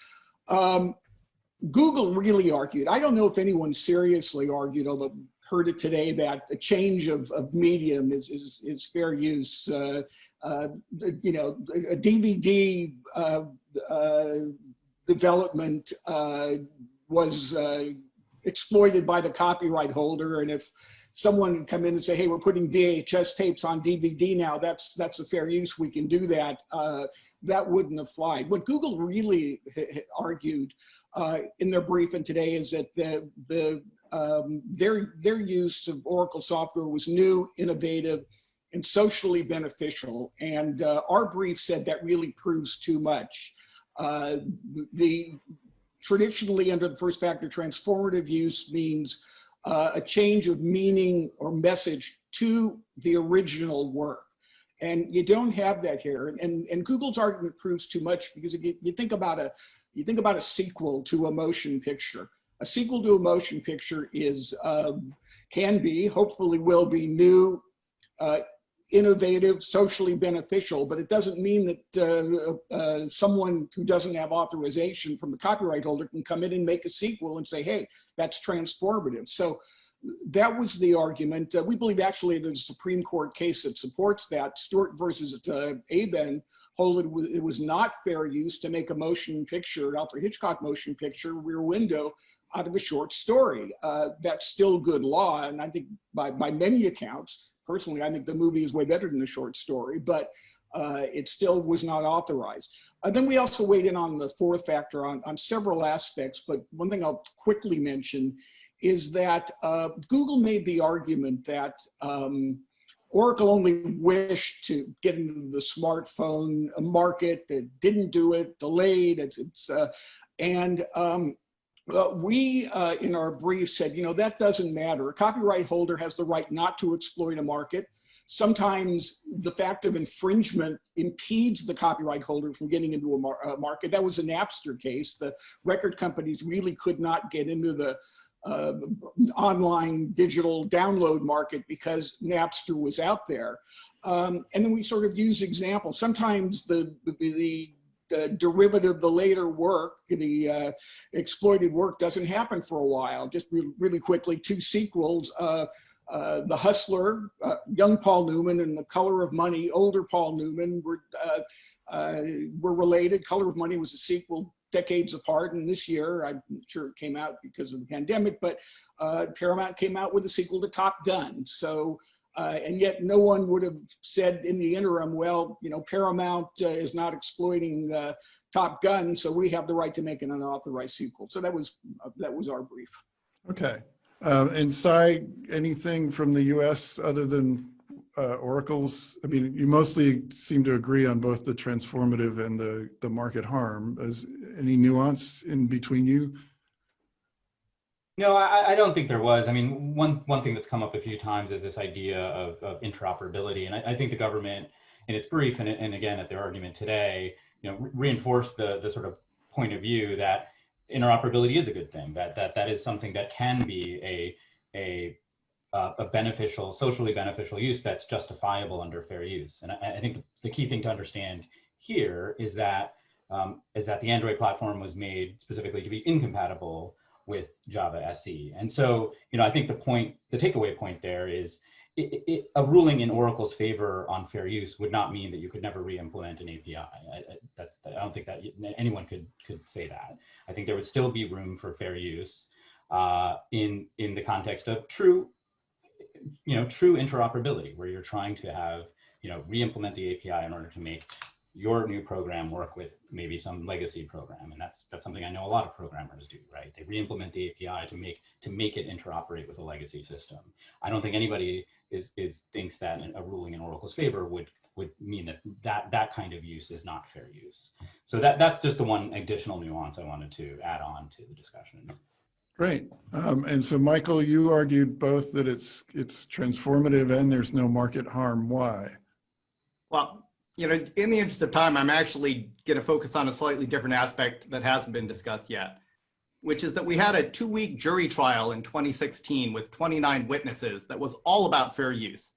Um, Google really argued, I don't know if anyone seriously argued, although heard it today, that a change of, of medium is, is, is fair use. Uh, you know, a DVD uh, uh, development was exploited by the copyright holder. And if someone come in and say, hey, we're putting VHS tapes on DVD now, that's that's a fair use, we can do that, uh, that wouldn't have flied. What Google really argued uh, in their briefing today is that the, the um, their, their use of Oracle software was new, innovative, and socially beneficial. And uh, our brief said that really proves too much. Uh, the traditionally under the first factor, transformative use means uh, a change of meaning or message to the original work. And you don't have that here. And, and Google's argument proves too much because you, you think about a you think about a sequel to a motion picture. A sequel to a motion picture is um, can be, hopefully will be new, uh, innovative, socially beneficial, but it doesn't mean that uh, uh, someone who doesn't have authorization from the copyright holder can come in and make a sequel and say, hey, that's transformative. So that was the argument. Uh, we believe actually a Supreme Court case that supports that. Stewart versus uh, Abend hold it, it was not fair use to make a motion picture, Alfred Hitchcock motion picture, Rear Window, out of a short story. Uh, that's still good law, and I think by, by many accounts, personally, I think the movie is way better than the short story, but uh, it still was not authorized. Uh, then we also weighed in on the fourth factor on, on several aspects, but one thing I'll quickly mention is that uh, Google made the argument that um, Oracle only wished to get into the smartphone market, it didn't do it, delayed, it's, it's uh, and um, uh, we, uh, in our brief, said, you know, that doesn't matter. A copyright holder has the right not to exploit a market. Sometimes the fact of infringement impedes the copyright holder from getting into a, mar a market. That was a Napster case. The record companies really could not get into the uh, online digital download market because Napster was out there. Um, and then we sort of use examples. Sometimes the, the, the derivative, the later work, the uh, exploited work doesn't happen for a while. Just re really quickly, two sequels, uh, uh The Hustler, uh, young Paul Newman and The Color of Money, older Paul Newman were, uh, were related. Color of Money was a sequel decades apart and this year i'm sure it came out because of the pandemic but paramount came out with a sequel to top gun so uh, and yet no one would have said in the interim, well, you know, Paramount uh, is not exploiting uh, Top Gun, so we have the right to make an unauthorized sequel. So that was uh, that was our brief. Okay. Um, and Cy, anything from the U.S. other than uh, Oracle's? I mean, you mostly seem to agree on both the transformative and the, the market harm. Is any nuance in between you? No, I, I, don't think there was. I mean, one one thing that's come up a few times is this idea of, of interoperability, and I, I, think the government, in its brief, and, and again at their argument today, you know, re reinforced the the sort of point of view that interoperability is a good thing. That that that is something that can be a a uh, a beneficial, socially beneficial use that's justifiable under fair use. And I, I think the key thing to understand here is that um, is that the Android platform was made specifically to be incompatible with Java SE. And so, you know, I think the point, the takeaway point there is it, it, a ruling in Oracle's favor on fair use would not mean that you could never re-implement an API. I, I, that's, I don't think that anyone could could say that. I think there would still be room for fair use uh, in in the context of true, you know, true interoperability, where you're trying to have, you know, re-implement the API in order to make your new program work with maybe some legacy program. And that's that's something i know a lot of programmers do right? They re-implement the api to make to make it interoperate with a legacy system. I don't think anybody is is thinks that a ruling in oracle's favor would would mean that that that kind of use is not fair use. So that that's just the one additional nuance i wanted to add on to the discussion Great. Um, and so, Michael, you argued both that it's it's transformative and there's no market harm. Why? Well, you know, in the interest of time, I'm actually going to focus on a slightly different aspect that hasn't been discussed yet, which is that we had a two week jury trial in 2016 with 29 witnesses that was all about fair use.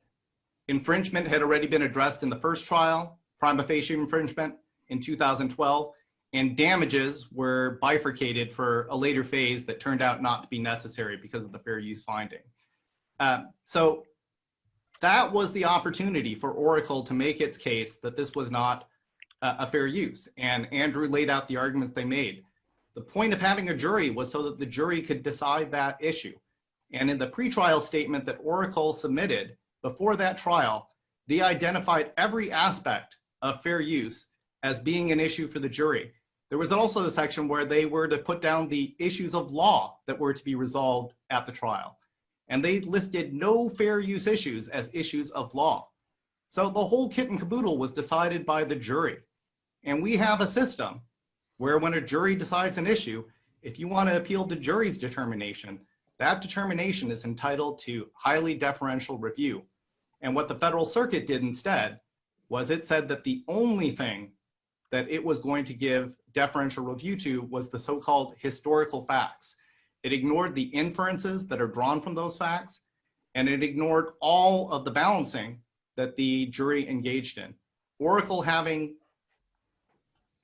Infringement had already been addressed in the first trial, prima facie infringement in 2012, and damages were bifurcated for a later phase that turned out not to be necessary because of the fair use finding. Uh, so that was the opportunity for Oracle to make its case that this was not a fair use. And Andrew laid out the arguments they made. The point of having a jury was so that the jury could decide that issue. And in the pretrial statement that Oracle submitted before that trial, they identified every aspect of fair use as being an issue for the jury. There was also a section where they were to put down the issues of law that were to be resolved at the trial and they listed no fair use issues as issues of law. So the whole kit and caboodle was decided by the jury. And we have a system where when a jury decides an issue, if you want to appeal the jury's determination, that determination is entitled to highly deferential review. And what the Federal Circuit did instead was it said that the only thing that it was going to give deferential review to was the so-called historical facts. It ignored the inferences that are drawn from those facts, and it ignored all of the balancing that the jury engaged in. Oracle having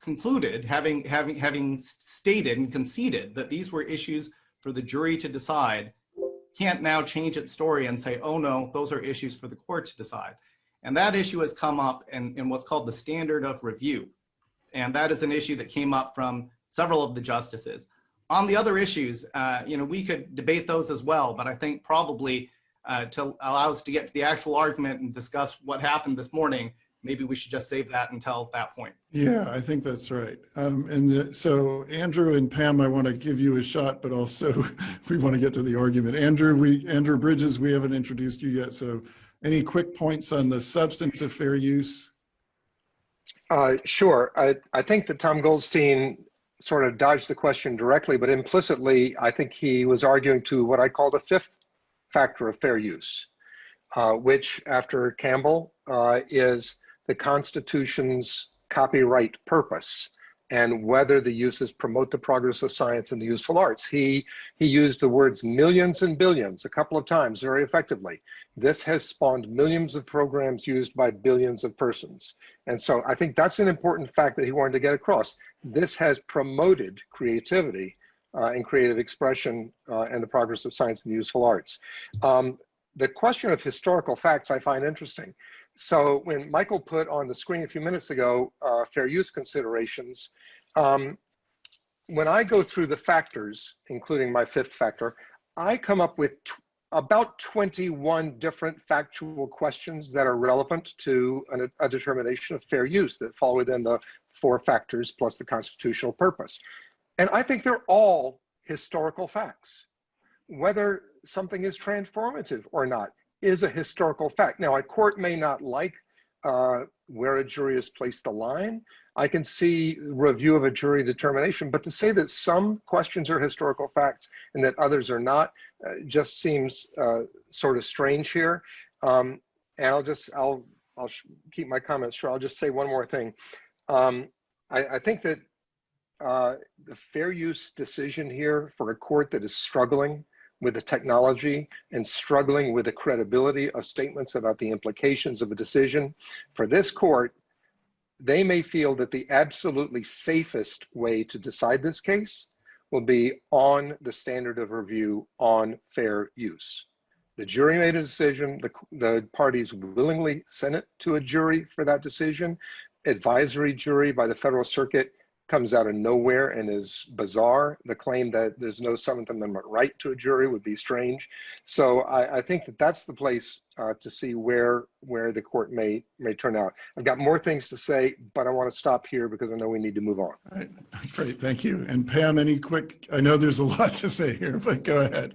concluded, having, having, having stated and conceded that these were issues for the jury to decide, can't now change its story and say, oh no, those are issues for the court to decide. And that issue has come up in, in what's called the standard of review. And that is an issue that came up from several of the justices. On the other issues, uh, you know, we could debate those as well, but I think probably uh, to allow us to get to the actual argument and discuss what happened this morning, maybe we should just save that until that point. Yeah, I think that's right. Um, and the, so Andrew and Pam, I want to give you a shot, but also we want to get to the argument. Andrew, we Andrew Bridges, we haven't introduced you yet. So any quick points on the substance of fair use? Uh, sure. I, I think that Tom Goldstein sort of dodged the question directly, but implicitly, I think he was arguing to what I call the fifth factor of fair use, uh, which after Campbell uh, is the Constitution's copyright purpose and whether the uses promote the progress of science and the useful arts. He, he used the words millions and billions a couple of times very effectively. This has spawned millions of programs used by billions of persons. And so I think that's an important fact that he wanted to get across. This has promoted creativity uh, and creative expression uh, and the progress of science and the useful arts. Um, the question of historical facts I find interesting. So when Michael put on the screen a few minutes ago, uh, fair use considerations, um, when I go through the factors, including my fifth factor, I come up with about 21 different factual questions that are relevant to an, a determination of fair use that fall within the four factors plus the constitutional purpose. And I think they're all historical facts. Whether something is transformative or not is a historical fact. Now, a court may not like uh, where a jury has placed the line. I can see review of a jury determination, but to say that some questions are historical facts and that others are not uh, just seems uh, sort of strange here. Um, and I'll just, I'll, I'll keep my comments short. I'll just say one more thing. Um, I, I, think that uh, the fair use decision here for a court that is struggling with the technology and struggling with the credibility of statements about the implications of a decision. For this court, they may feel that the absolutely safest way to decide this case will be on the standard of review on fair use. The jury made a decision, the, the parties willingly sent it to a jury for that decision. Advisory jury by the Federal Circuit comes out of nowhere and is bizarre. The claim that there's no Seventh Amendment right to a jury would be strange. So I, I think that that's the place uh, to see where where the court may may turn out. I've got more things to say, but I want to stop here because I know we need to move on. All right, great, thank you. And Pam, any quick, I know there's a lot to say here, but go ahead.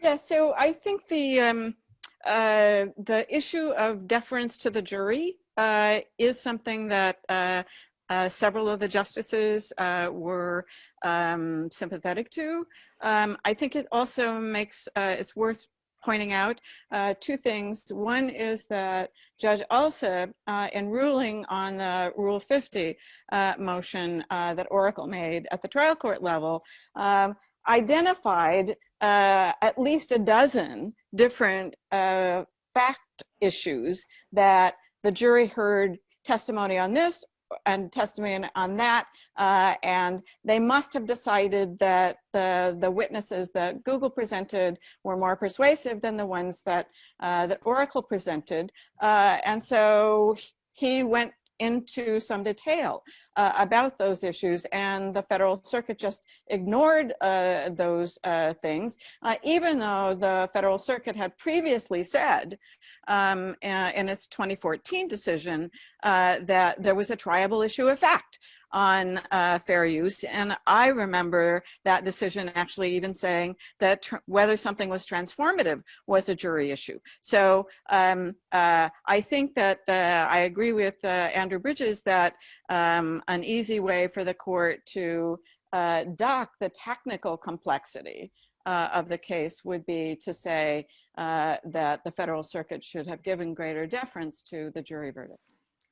Yeah, so I think the um, uh, the issue of deference to the jury uh, is something that uh, uh, several of the justices uh, were um, sympathetic to. Um, I think it also makes, uh, it's worth pointing out uh, two things. One is that Judge Alsup, uh, in ruling on the Rule 50 uh, motion that Oracle made at the trial court level, um, identified at least a dozen different fact issues that the jury heard testimony on this and testimony on that. Uh, and they must have decided that the, the witnesses that Google presented were more persuasive than the ones that, uh, that Oracle presented. Uh, and so he went into some detail uh, about those issues and the federal circuit just ignored uh, those uh, things uh, even though the federal circuit had previously said um, in its 2014 decision uh, that there was a triable issue of fact on uh, fair use. And I remember that decision actually even saying that whether something was transformative was a jury issue. So um, uh, I think that uh, I agree with uh, Andrew Bridges that um, an easy way for the court to uh, dock the technical complexity uh, of the case would be to say that the federal circuit should have given greater deference to the jury verdict.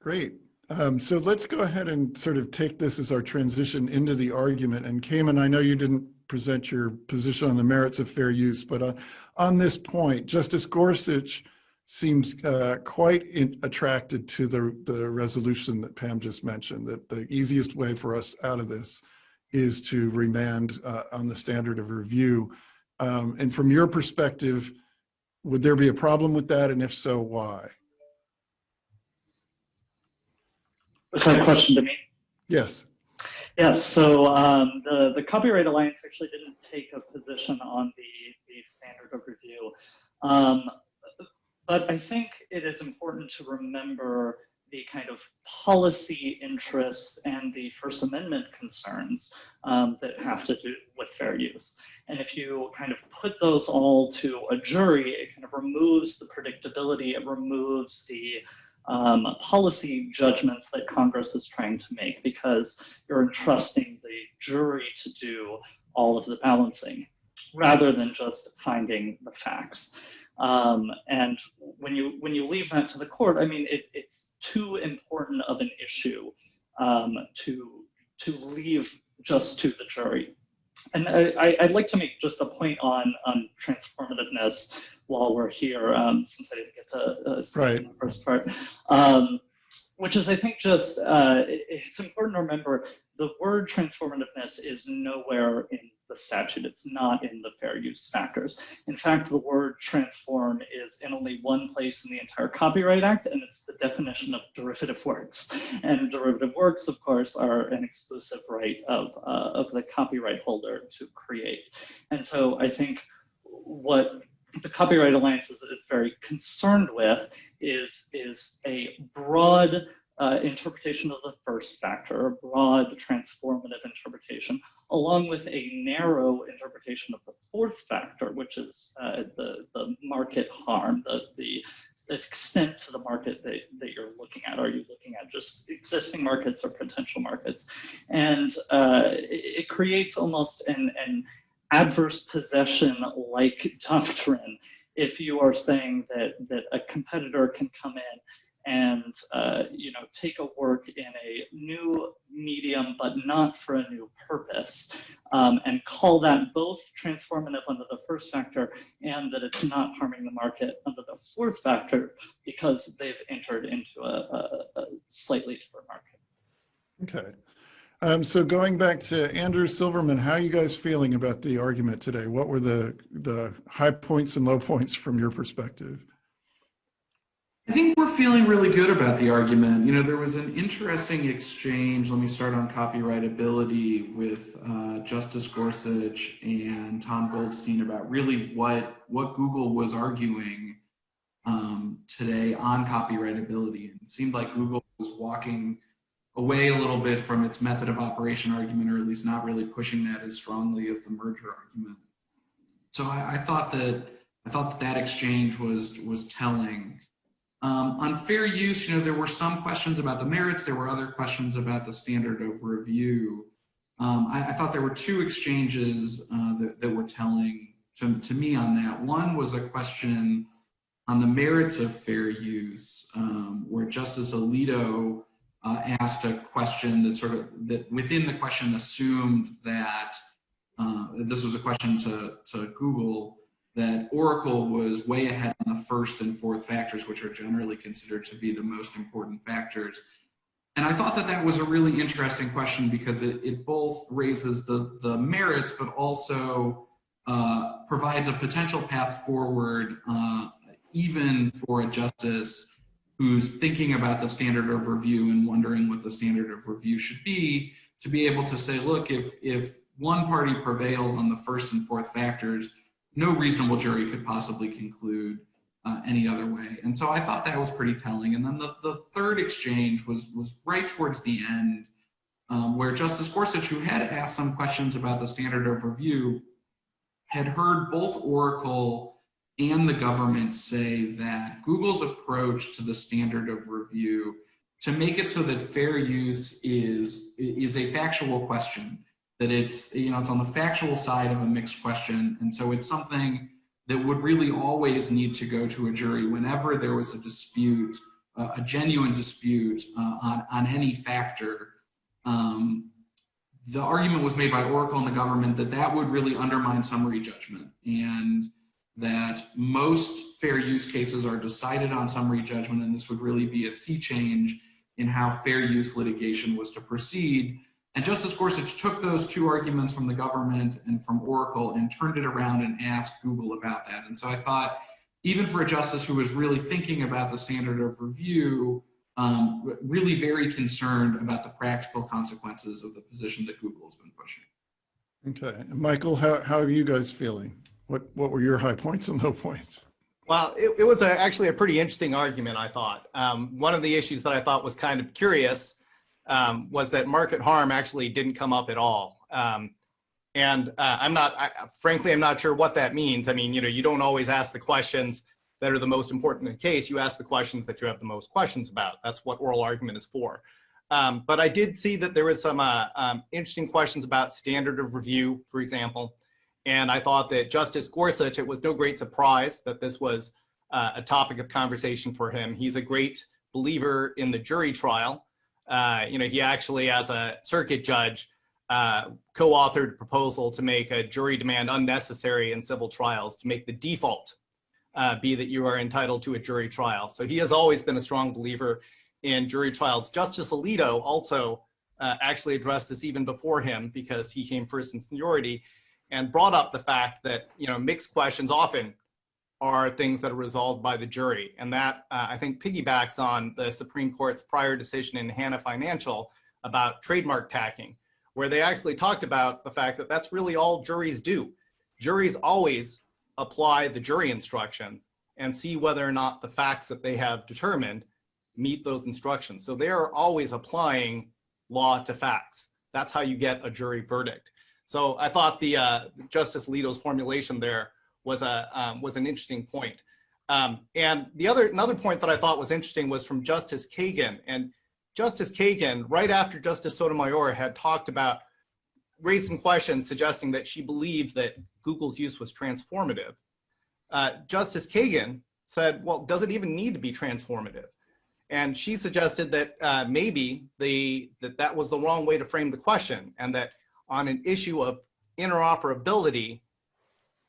Great. Um, so let's go ahead and sort of take this as our transition into the argument. And Cayman, I know you didn't present your position on the merits of fair use, but uh, on this point, Justice Gorsuch seems uh, quite in, attracted to the, the resolution that Pam just mentioned, that the easiest way for us out of this is to remand uh, on the standard of review. Um, and from your perspective, would there be a problem with that? And if so, why? Was that a question to me? Yes. Yes, so um, the, the Copyright Alliance actually didn't take a position on the, the standard of review. Um, but I think it is important to remember the kind of policy interests and the First Amendment concerns um, that have to do with fair use. And if you kind of put those all to a jury, it kind of removes the predictability, it removes the um, policy judgments that Congress is trying to make because you're entrusting the jury to do all of the balancing rather than just finding the facts. Um, and when you when you leave that to the court, I mean, it, it's too important of an issue um, to to leave just to the jury. And I, would like to make just a point on on transformativeness while we're here, um, since I didn't get to uh, right. the first part, um, which is I think just uh, it's important to remember the word transformativeness is nowhere in the statute. It's not in the fair use factors. In fact, the word transform is in only one place in the entire Copyright Act, and it's the definition of derivative works. And derivative works, of course, are an exclusive right of, uh, of the copyright holder to create. And so I think what the Copyright Alliance is, is very concerned with is, is a broad uh, interpretation of the first factor, a broad transformative interpretation, along with a narrow interpretation of the fourth factor, which is uh, the, the market harm, the, the extent to the market that, that you're looking at. Are you looking at just existing markets or potential markets? And uh, it, it, creates almost an, an adverse possession like doctrine if you are saying that, that a competitor can come in and uh, you know take a work in a new medium but not for a new purpose um, and call that both transformative under the first factor and that it's not harming the market under the fourth factor because they've entered into a, a, a slightly different market. Okay. Um, so going back to Andrew Silverman, how are you guys feeling about the argument today? What were the, the high points and low points from your perspective? I think we're feeling really good about the argument. You know, there was an interesting exchange. Let me start on copyrightability with uh, Justice Gorsuch and Tom Goldstein about really what what Google was arguing um, today on copyrightability. And it seemed like Google was walking away a little bit from its method of operation argument, or at least not really pushing that as strongly as the merger argument. So I, I thought that I thought that that exchange was was telling. Um, on fair use, you know, there were some questions about the merits. There were other questions about the standard of review. Um, I, I, thought there were two exchanges uh, that, that, were telling to, to, me on that. One was a question on the merits of fair use, um, where Justice Alito uh, asked a question that sort of, that within the question assumed that, uh, this was a question to, to Google, that Oracle was way ahead on the first and fourth factors, which are generally considered to be the most important factors. And I thought that that was a really interesting question because it, it both raises the, the merits, but also uh, provides a potential path forward, uh, even for a justice who's thinking about the standard of review and wondering what the standard of review should be, to be able to say, look, if, if one party prevails on the first and fourth factors, no reasonable jury could possibly conclude uh, any other way. And so I thought that was pretty telling. And then the, the third exchange was, was right towards the end um, where Justice Gorsuch, who had asked some questions about the standard of review, had heard both Oracle and the government say that Google's approach to the standard of review to make it so that fair use is, is a factual question that it's, you know, it's on the factual side of a mixed question. And so it's something that would really always need to go to a jury whenever there was a dispute, uh, a genuine dispute uh, on, on any factor. Um, the argument was made by Oracle and the government that that would really undermine summary judgment and that most fair use cases are decided on summary judgment and this would really be a sea change in how fair use litigation was to proceed and Justice Gorsuch took those two arguments from the government and from Oracle and turned it around and asked Google about that. And so I thought, even for a justice who was really thinking about the standard of review, um, really very concerned about the practical consequences of the position that Google has been pushing. Okay, Michael, how, how are you guys feeling? What, what were your high points and low points? Well, it, it was a, actually a pretty interesting argument, I thought. Um, one of the issues that I thought was kind of curious um, was that market harm actually didn't come up at all. Um, and uh, I'm not, I, frankly, I'm not sure what that means. I mean, you know, you don't always ask the questions that are the most important in the case. You ask the questions that you have the most questions about. That's what oral argument is for. Um, but I did see that there was some uh, um, interesting questions about standard of review, for example. And I thought that Justice Gorsuch, it was no great surprise that this was uh, a topic of conversation for him. He's a great believer in the jury trial. Uh, you know, he actually, as a circuit judge, uh, co-authored a proposal to make a jury demand unnecessary in civil trials, to make the default uh, be that you are entitled to a jury trial. So he has always been a strong believer in jury trials. Justice Alito also uh, actually addressed this even before him because he came first in seniority and brought up the fact that, you know, mixed questions often are things that are resolved by the jury. And that, uh, I think, piggybacks on the Supreme Court's prior decision in Hana Financial about trademark tacking, where they actually talked about the fact that that's really all juries do. Juries always apply the jury instructions and see whether or not the facts that they have determined meet those instructions. So they are always applying law to facts. That's how you get a jury verdict. So I thought the uh, Justice Alito's formulation there was a um, was an interesting point. Um, and the other another point that I thought was interesting was from Justice Kagan. And Justice Kagan, right after Justice Sotomayor had talked about, raised some questions suggesting that she believed that Google's use was transformative. Uh, Justice Kagan said, well, does it even need to be transformative? And she suggested that uh, maybe the that that was the wrong way to frame the question, and that on an issue of interoperability,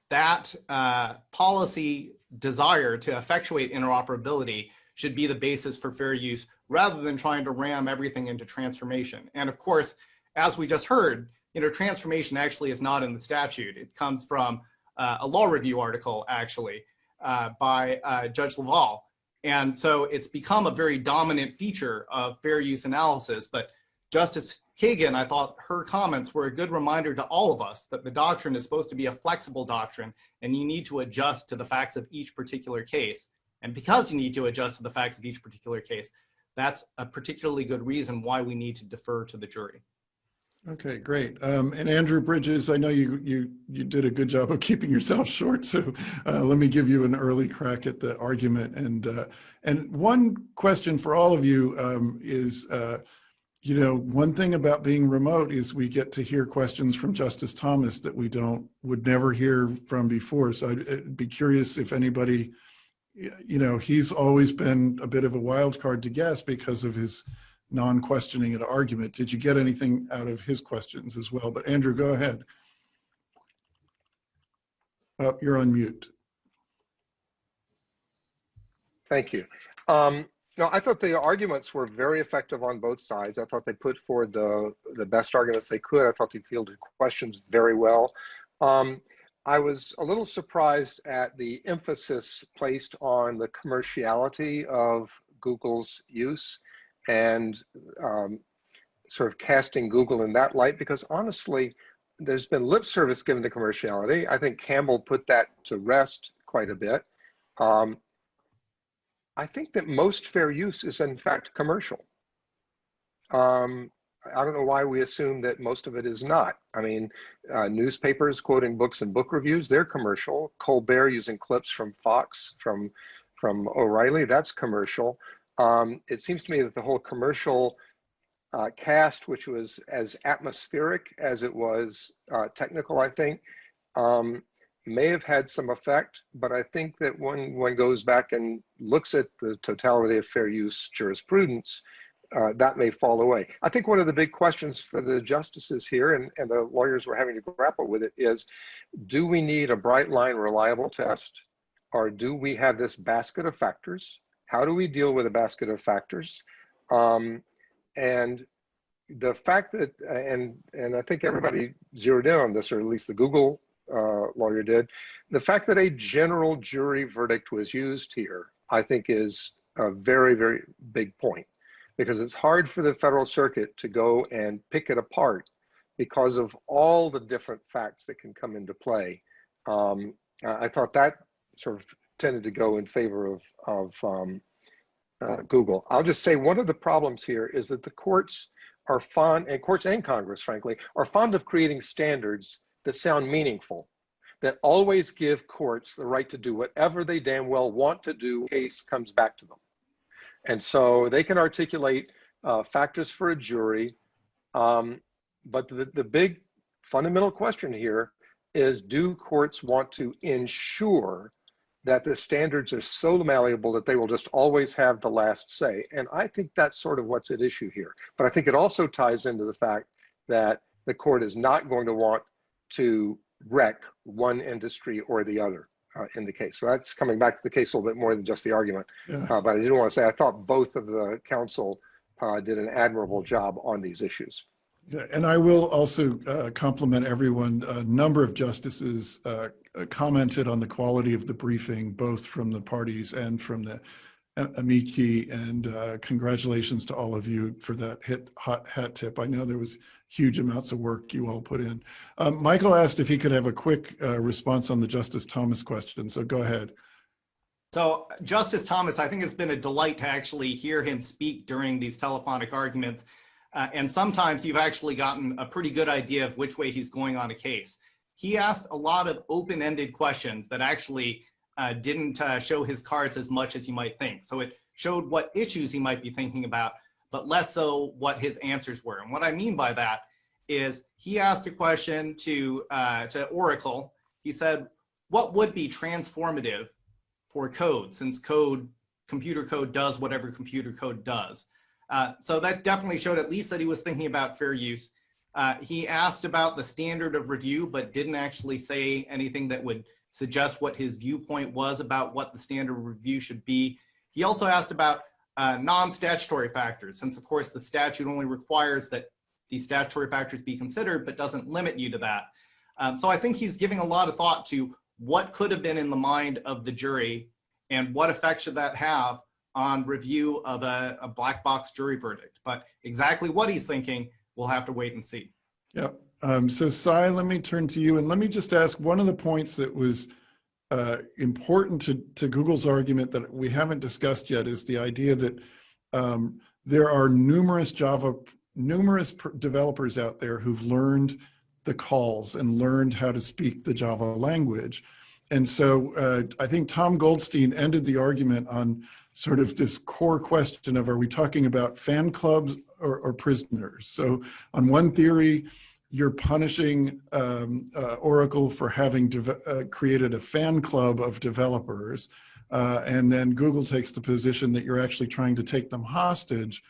that uh, policy desire to effectuate interoperability should be the basis for fair use rather than trying to ram everything into transformation. And of course, as we just heard, you know, transformation actually is not in the statute. It comes from uh, a law review article actually uh, by uh, Judge Leval. And so it's become a very dominant feature of fair use analysis. But Justice Kagan, I thought her comments were a good reminder to all of us that the doctrine is supposed to be a flexible doctrine and you need to adjust to the facts of each particular case. And because you need to adjust to the facts of each particular case, that's a particularly good reason why we need to defer to the jury. Okay, great. Um, and Andrew Bridges, I know you you you did a good job of keeping yourself short, so uh, let me give you an early crack at the argument. And uh, and one question for all of you um, is, uh, you know, one thing about being remote is we get to hear questions from Justice Thomas that we don't would never hear from before. So I'd, be curious if anybody, you know, he's always been a bit of a wild card to guess because of his non-questioning an argument. Did you get anything out of his questions as well? But Andrew, go ahead. Oh, you're on mute. Thank you. Um, no, I thought the arguments were very effective on both sides. I thought they put forward the, the best arguments they could. I thought they fielded questions very well. Um, I was a little surprised at the emphasis placed on the commerciality of Google's use and um, sort of casting Google in that light because honestly, there's been lip service given to commerciality. I think Campbell put that to rest quite a bit. Um, I think that most fair use is in fact commercial. Um, I don't know why we assume that most of it is not. I mean, uh, newspapers quoting books and book reviews, they're commercial. Colbert using clips from Fox, from, from O'Reilly, that's commercial um, it seems to me that the whole commercial uh, cast, which was as atmospheric as it was uh, technical, I think, um, may have had some effect, but I think that when one goes back and looks at the totality of fair use jurisprudence, uh, that may fall away. I think one of the big questions for the justices here and, and the lawyers we're having to grapple with it is, do we need a bright line reliable test or do we have this basket of factors how do we deal with a basket of factors? Um, and the fact that, and, and I think everybody zeroed in on this, or at least the Google uh, lawyer did, the fact that a general jury verdict was used here, I think is a very, very big point because it's hard for the federal circuit to go and pick it apart because of all the different facts that can come into play. Um, I thought that sort of tended to go in favor of, of um, uh, Google. I'll just say one of the problems here is that the courts are fond, and courts and Congress, frankly, are fond of creating standards that sound meaningful, that always give courts the right to do whatever they damn well want to do case comes back to them. And so they can articulate uh, factors for a jury, um, but the, the big fundamental question here is do courts want to ensure that the standards are so malleable that they will just always have the last say. And I think that's sort of what's at issue here. But I think it also ties into the fact that the court is not going to want to wreck one industry or the other uh, in the case. So that's coming back to the case a little bit more than just the argument. Yeah. Uh, but I didn't want to say, I thought both of the counsel uh, did an admirable job on these issues. Yeah, and I will also uh, compliment everyone. A number of justices uh, commented on the quality of the briefing, both from the parties and from the amici. And uh, congratulations to all of you for that hit hot hat tip. I know there was huge amounts of work you all put in. Um, Michael asked if he could have a quick uh, response on the Justice Thomas question. So go ahead. So Justice Thomas, I think it's been a delight to actually hear him speak during these telephonic arguments. Uh, and sometimes you've actually gotten a pretty good idea of which way he's going on a case. He asked a lot of open-ended questions that actually uh, didn't uh, show his cards as much as you might think. So it showed what issues he might be thinking about, but less so what his answers were. And what I mean by that is he asked a question to, uh, to Oracle. He said, what would be transformative for code since code computer code does whatever computer code does. Uh, so that definitely showed at least that he was thinking about fair use. Uh, he asked about the standard of review, but didn't actually say anything that would suggest what his viewpoint was about what the standard review should be. He also asked about uh, non-statutory factors, since of course the statute only requires that the statutory factors be considered, but doesn't limit you to that. Um, so I think he's giving a lot of thought to what could have been in the mind of the jury and what effect should that have on review of a, a black box jury verdict. But exactly what he's thinking, we'll have to wait and see. Yep. Um, so Cy, let me turn to you and let me just ask one of the points that was uh, important to, to Google's argument that we haven't discussed yet is the idea that um, there are numerous Java, numerous developers out there who've learned the calls and learned how to speak the Java language. And so uh, I think Tom Goldstein ended the argument on sort of this core question of are we talking about fan clubs or, or prisoners? So on one theory, you're punishing um, uh, Oracle for having uh, created a fan club of developers. Uh, and then Google takes the position that you're actually trying to take them hostage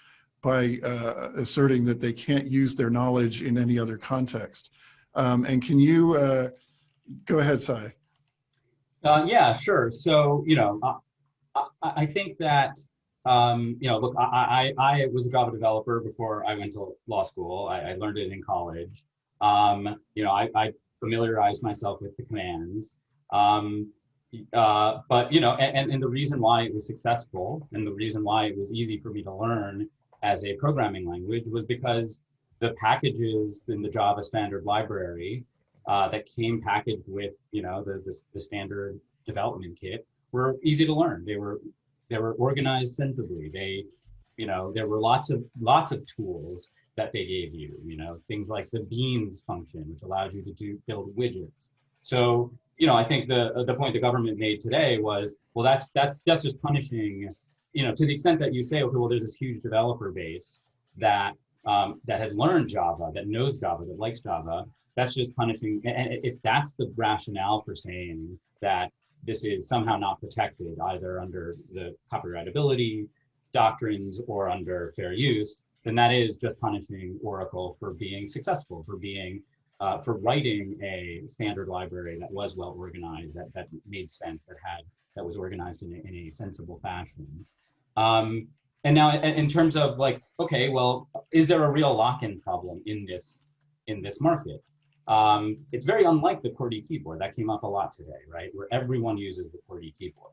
by uh, asserting that they can't use their knowledge in any other context. Um, and can you, uh, go ahead, Cy. Uh, yeah, sure. So, you know, I, I think that um, you know, look, I, I, I was a Java developer before I went to law school. I, I learned it in college. Um, you know, I, I, familiarized myself with the commands. Um, uh, but, you know, and, and the reason why it was successful and the reason why it was easy for me to learn as a programming language was because the packages in the Java standard library uh, that came packaged with, you know, the, the, the standard development kit were easy to learn. They were they were organized sensibly. They, you know, there were lots of lots of tools that they gave you. You know, things like the beans function, which allowed you to do build widgets. So, you know, I think the the point the government made today was, well, that's that's that's just punishing. You know, to the extent that you say, okay, well, there's this huge developer base that um, that has learned Java, that knows Java, that likes Java. That's just punishing. And if that's the rationale for saying that this is somehow not protected either under the copyrightability doctrines or under fair use, then that is just punishing Oracle for being successful, for being, uh, for writing a standard library that was well organized, that, that made sense, that had, that was organized in a, in a sensible fashion. Um, and now in terms of like, okay, well, is there a real lock-in problem in this, in this market? Um, it's very unlike the QWERTY keyboard that came up a lot today, right? Where everyone uses the QWERTY keyboard.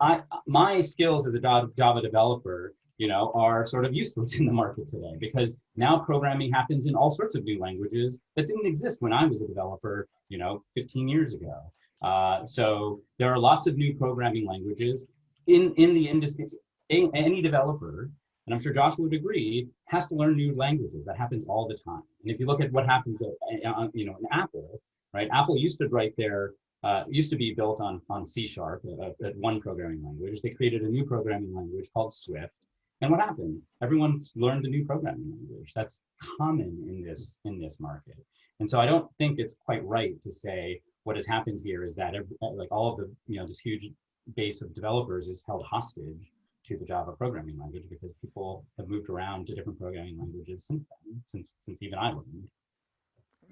I, my skills as a Java developer, you know, are sort of useless in the market today because now programming happens in all sorts of new languages that didn't exist when I was a developer, you know, 15 years ago. Uh, so there are lots of new programming languages in, in the industry. Any developer and I'm sure Josh would agree, has to learn new languages. That happens all the time. And if you look at what happens, at, uh, you know, in Apple, right? Apple used to write their, uh, used to be built on on C sharp, uh, uh one programming language. They created a new programming language called Swift. And what happened? Everyone learned a new programming language. That's common in this in this market. And so I don't think it's quite right to say what has happened here is that every, uh, like all of the you know this huge base of developers is held hostage to the Java programming language because people have moved around to different programming languages since then, since, since even I learned.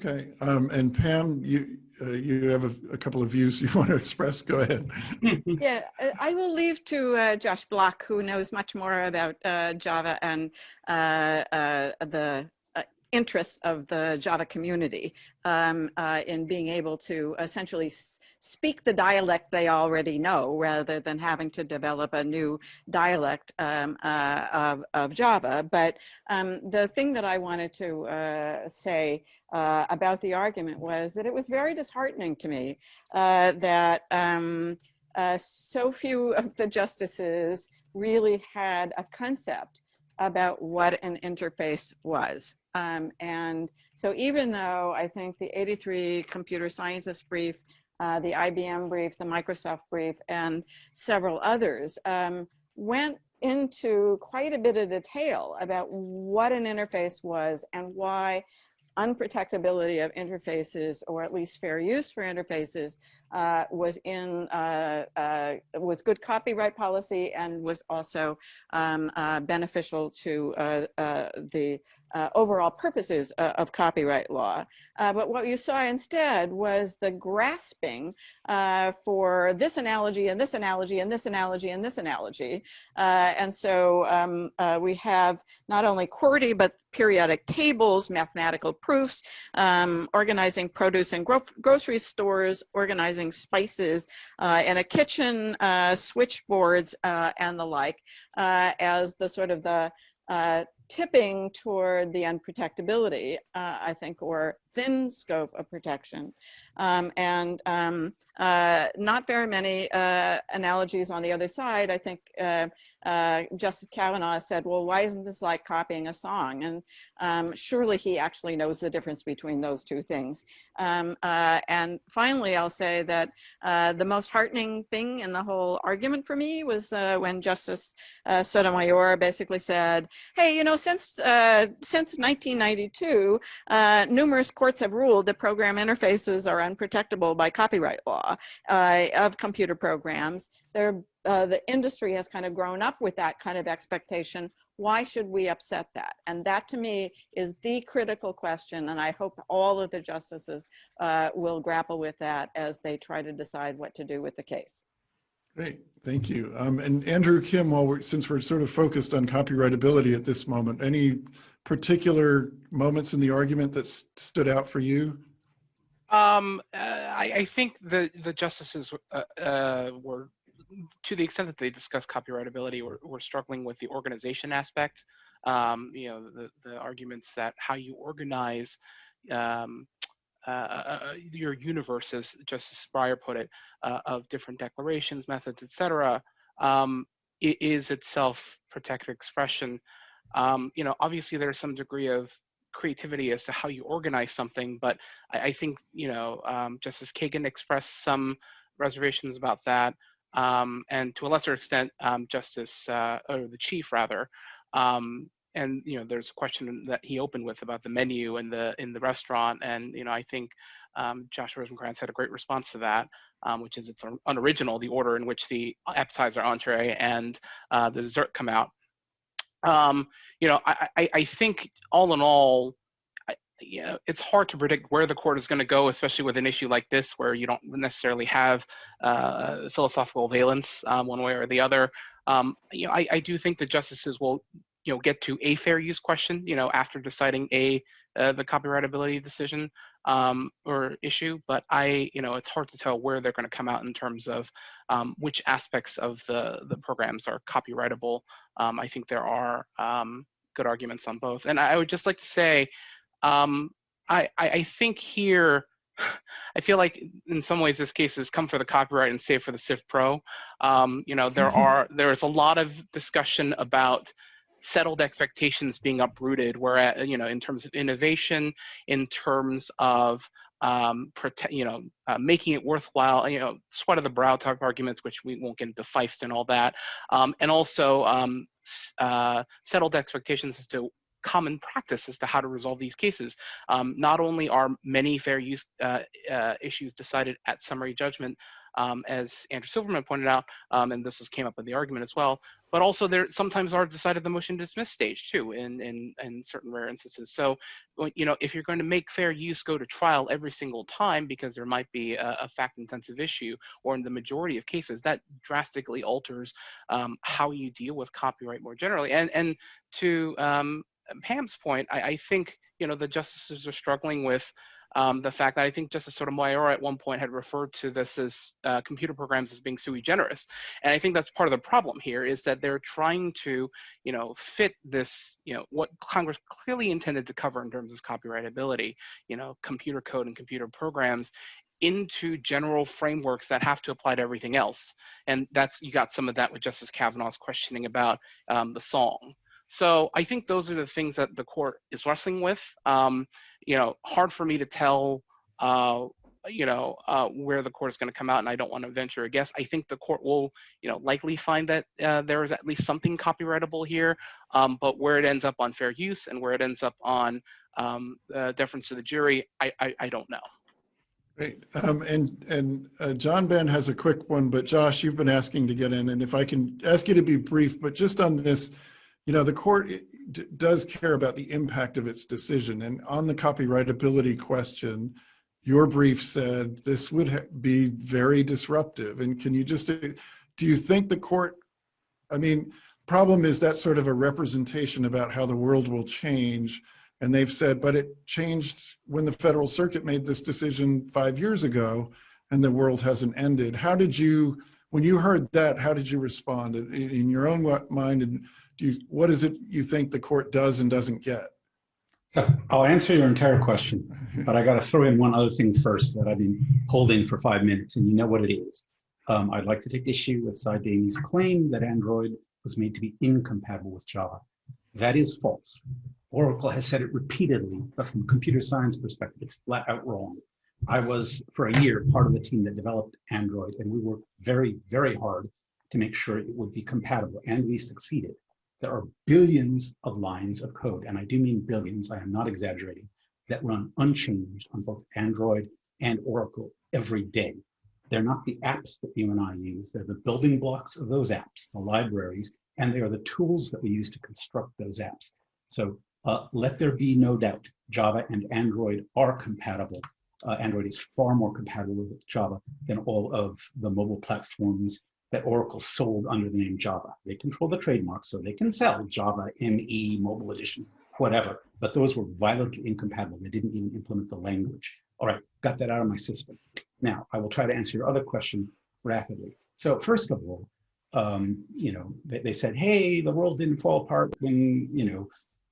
Okay, um, and Pam, you uh, you have a, a, couple of views you want to express. Go ahead. yeah, I will leave to uh, Josh Bloch, who knows much more about uh, Java and uh, uh, the interests of the Java community um, uh, in being able to essentially speak the dialect they already know rather than having to develop a new dialect um, uh, of, of, Java. But um, the thing that I wanted to uh, say uh, about the argument was that it was very disheartening to me uh, that um, uh, so few of the justices really had a concept about what an interface was. Um, and so even though I think the 83 computer scientists brief, uh, the IBM brief, the Microsoft brief, and several others um, went into quite a bit of detail about what an interface was and why unprotectability of interfaces or at least fair use for interfaces uh, was in uh, uh, was good copyright policy and was also um, uh, beneficial to uh, uh, the uh, overall purposes uh, of copyright law. Uh, but what you saw instead was the grasping uh, for this analogy and this analogy and this analogy and this analogy. Uh, and so um, uh, we have not only QWERTY, but periodic tables, mathematical proofs, um, organizing produce and gro grocery stores, organizing spices in a kitchen, switchboards, and the like, as the sort of the uh, tipping toward the unprotectability, uh, I think, or thin scope of protection. Um, and um, uh, not very many uh, analogies on the other side. I think uh, uh, Justice Kavanaugh said, well, why isn't this like copying a song? And um, surely he actually knows the difference between those two things. Um, uh, and finally, I'll say that uh, the most heartening thing in the whole argument for me was when Justice Sotomayor basically said, hey, you know, since, since 1992, numerous courts have ruled that program interfaces are unprotectable by copyright law uh, of computer programs. They're, uh, the industry has kind of grown up with that kind of expectation. Why should we upset that? And that to me is the critical question. And I hope all of the justices uh, will grapple with that as they try to decide what to do with the case. Great, thank you. Um, and Andrew Kim, while we're, since we're sort of focused on copyrightability at this moment, any particular moments in the argument that stood out for you? Um, uh, I, I, think the the justices uh, uh, were, to the extent that they discuss copyrightability, we're struggling with the organization aspect. Um, you know, the the arguments that how you organize um, uh, uh, uh your universe, as Justice Breyer put it, of different declarations, methods, etc., um, is itself protected expression um, you know, obviously there's some degree of creativity as to how you organize something, but I, I think, you know, um, Justice Kagan expressed some reservations about that. Um, and to a lesser extent, um, Justice, uh, or the Chief rather, um, and you know, there's a question that he opened with about the menu in the in the restaurant, and you know, I think um, Josh Rosenkranz had a great response to that, um, which is it's unoriginal, the order in which the appetizer, entree, and uh, the dessert come out. Um, you know, I, I, I, think all in all, know, it's hard to predict where the court is going to go, especially with an issue like this, where you don't necessarily have uh, philosophical valence um, one way or the other. Um, you know, I, I do think the justices will, you know, get to a fair use question, you know, after deciding a uh, the copyrightability decision um, or issue, but I, you know, it's hard to tell where they're going to come out in terms of um, which aspects of the the programs are copyrightable. Um, I think there are um, good arguments on both, and I would just like to say, um, I, I, I think here. I feel like in some ways this case has come for the copyright and save for the Civ Pro. Um, you know, there are there is a lot of discussion about settled expectations being uprooted where you know in terms of innovation in terms of um, protect, you know, uh, making it worthwhile, you know, sweat of the brow type arguments, which we won't get into Feist and all that, um, and also um, uh, settled expectations as to common practice as to how to resolve these cases. Um, not only are many fair use uh, uh issues decided at summary judgment, um, as Andrew Silverman pointed out, um, and this was, came up in the argument as well, but also there sometimes are decided the motion to dismiss stage too in, in, in certain rare instances. So, you know, if you're going to make fair use go to trial every single time because there might be a, a fact intensive issue or in the majority of cases, that drastically alters um, how you deal with copyright more generally. And, and to um, Pam's point, I, I think, you know, the justices are struggling with um, the fact that I think Justice Sotomayor at one point had referred to this as uh, computer programs as being sui generis. And I think that's part of the problem here is that they're trying to, you know, fit this, you know, what Congress clearly intended to cover in terms of copyrightability, you know, computer code and computer programs into general frameworks that have to apply to everything else. And that's, you got some of that with Justice Kavanaugh's questioning about um, the song. So I think those are the things that the court is wrestling with. Um, you know, hard for me to tell, uh, you know, uh, where the court is going to come out, and I don't want to venture a guess. I think the court will, you know, likely find that uh, there is at least something copyrightable here, um, but where it ends up on fair use and where it ends up on um, uh, deference to the jury, I, I, I don't know. Great. Um, and and uh, John Band has a quick one, but Josh, you've been asking to get in, and if I can ask you to be brief, but just on this, you know, the court does care about the impact of its decision, and on the copyrightability question, your brief said this would be very disruptive. And can you just, uh, do you think the court, I mean, problem is that sort of a representation about how the world will change. And they've said, but it changed when the Federal Circuit made this decision five years ago and the world hasn't ended. How did you, when you heard that, how did you respond in, in your own mind? And do you, what is it you think the court does and doesn't get? I'll answer your entire question, but I got to throw in one other thing first that I've been holding for five minutes, and you know what it is. Um, I'd like to take issue with Sy Damle's claim that Android was made to be incompatible with Java. That is false. Oracle has said it repeatedly, but from a computer science perspective, it's flat out wrong. I was, for a year, part of the team that developed Android, and we worked very, very hard to make sure it would be compatible, and we succeeded. There are billions of lines of code, and I do mean billions, I am not exaggerating, that run unchanged on both Android and Oracle every day. They're not the apps that you and I use, they're the building blocks of those apps, the libraries, and they are the tools that we use to construct those apps. So uh, let there be no doubt, Java and Android are compatible. Uh, Android is far more compatible with Java than all of the mobile platforms that Oracle sold under the name Java. They control the trademark, so they can sell Java ME, Mobile Edition, whatever, but those were violently incompatible. They didn't even implement the language. All right, got that out of my system. Now, I will try to answer your other question rapidly. So first of all, um, you know, they, they said, hey, the world didn't fall apart when, you know,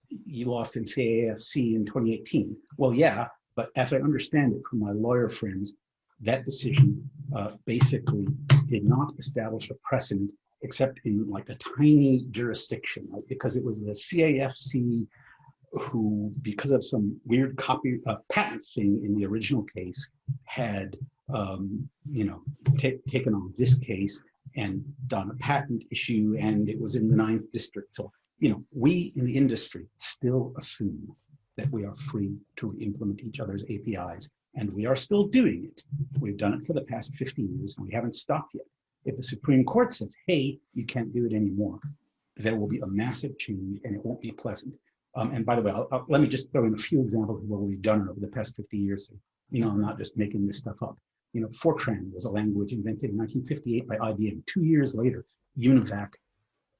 you lost in CAFC in 2018. Well, yeah, but as I understand it from my lawyer friends, that decision uh, basically did not establish a precedent except in like a tiny jurisdiction, right? because it was the CAFC who, because of some weird copy uh, patent thing in the original case, had um, you know taken on this case and done a patent issue, and it was in the ninth district. So you know, we in the industry still assume that we are free to implement each other's APIs and we are still doing it. We've done it for the past 50 years and we haven't stopped yet. If the Supreme Court says, hey, you can't do it anymore, there will be a massive change and it won't be pleasant. Um, and by the way, I'll, I'll, let me just throw in a few examples of what we've done over the past 50 years. So, you know, I'm not just making this stuff up. You know, Fortran was a language invented in 1958 by IBM. Two years later, UNIVAC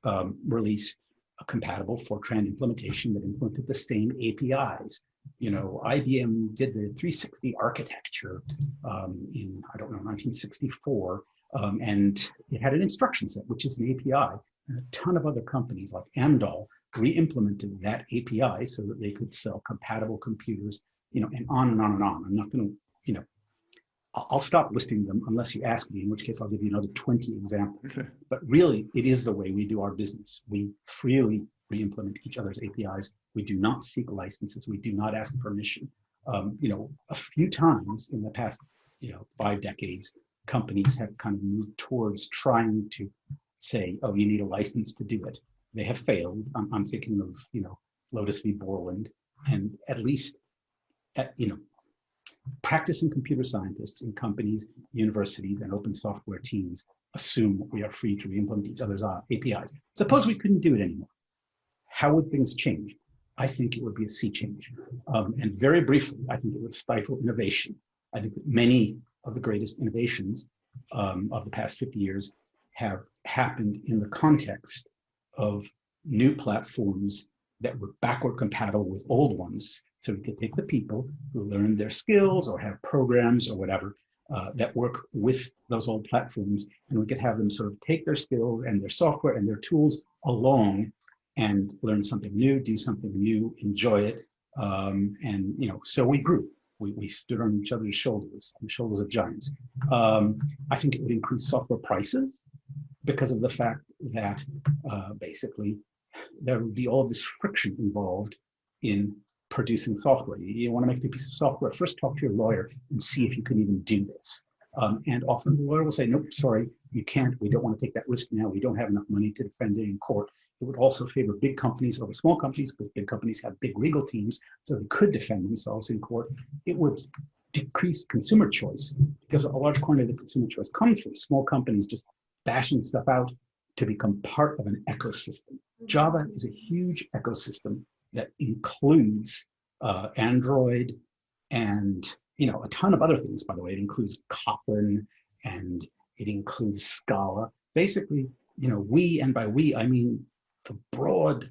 um, released a compatible Fortran implementation that implemented the same APIs. You know, IBM did the 360 architecture um, in, I don't know, 1964, um, and it had an instruction set, which is an API. And a ton of other companies like Amdahl re-implemented that API so that they could sell compatible computers, you know, and on and on and on. I'm not going to, you know, I'll stop listing them unless you ask me, in which case I'll give you another 20 examples. Okay. But really, it is the way we do our business. We freely re-implement each other's APIs. We do not seek licenses. We do not ask permission. Um, you know, a few times in the past, you know, five decades, companies have kind of moved towards trying to say, oh, you need a license to do it. They have failed. I'm, I'm thinking of, you know, Lotus v. Borland, and at least, at, you know, practicing computer scientists in companies, universities, and open software teams assume we are free to re-implement each other's uh, APIs. Suppose we couldn't do it anymore. How would things change? I think it would be a sea change. Um, and very briefly, I think it would stifle innovation. I think that many of the greatest innovations um, of the past 50 years have happened in the context of new platforms that were backward compatible with old ones so we could take the people who learned their skills or have programs or whatever uh, that work with those old platforms, and we could have them sort of take their skills and their software and their tools along and learn something new, do something new, enjoy it. Um, and, you know, so we grew. We, we stood on each other's shoulders, the shoulders of giants. Um, I think it would increase software prices because of the fact that uh, basically there would be all this friction involved in producing software. You, you want to make a piece of software, first talk to your lawyer and see if you can even do this. Um, and often the lawyer will say, nope, sorry, you can't. We don't want to take that risk now. We don't have enough money to defend it in court. It would also favor big companies over small companies because big companies have big legal teams, so they could defend themselves in court. It would decrease consumer choice because a large quantity of the consumer choice comes from small companies just bashing stuff out to become part of an ecosystem. Java is a huge ecosystem that includes uh, Android and you know a ton of other things. By the way, it includes Kotlin and it includes Scala. Basically, you know, we and by we I mean the broad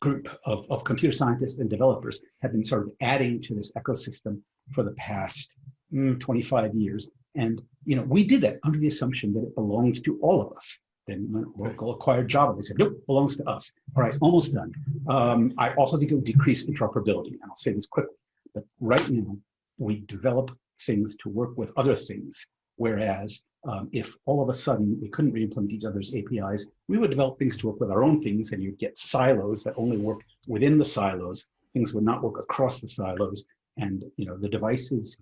group of, of computer scientists and developers have been sort of adding to this ecosystem for the past mm, 25 years. And you know, we did that under the assumption that it belonged to all of us. Then when Oracle acquired Java, they said, nope, belongs to us. All right, almost done. Um, I also think it would decrease interoperability, and I'll say this quickly. But right now, we develop things to work with other things, whereas um, if all of a sudden we couldn't re-implement each other's APIs, we would develop things to work with our own things, and you'd get silos that only work within the silos. Things would not work across the silos, and you know the devices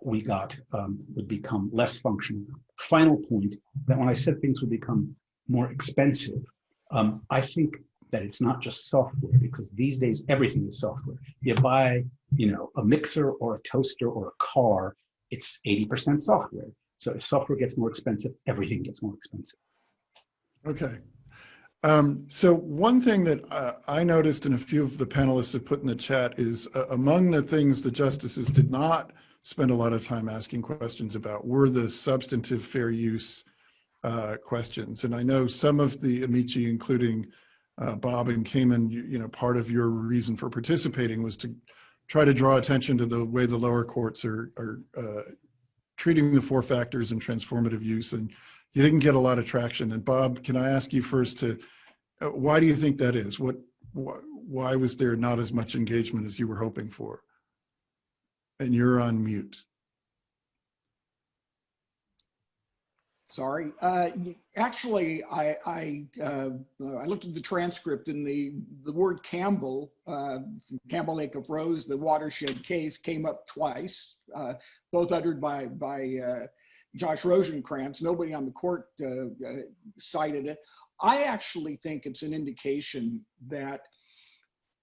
we got um, would become less functional. Final point that when I said things would become more expensive, um, I think that it's not just software because these days everything is software. You buy, you know, a mixer or a toaster or a car, it's 80% software. So if software gets more expensive, everything gets more expensive. Okay. Um, so one thing that uh, I noticed and a few of the panelists have put in the chat is uh, among the things the justices did not spend a lot of time asking questions about were the substantive fair use uh, questions. And I know some of the amici, including uh, Bob and Cayman, you, you, know, part of your reason for participating was to try to draw attention to the way the lower courts are, are uh, treating the four factors and transformative use. And you didn't get a lot of traction. And Bob, can I ask you first to, uh, why do you think that is? What, wh why was there not as much engagement as you were hoping for? And you're on mute. Sorry. Uh, actually, I I, uh, I looked at the transcript and the the word Campbell, uh, Campbell v. Acuff-Rose, the watershed case came up twice, uh, both uttered by by uh, Josh Rosenkranz. Nobody on the court uh, cited it. I actually think it's an indication that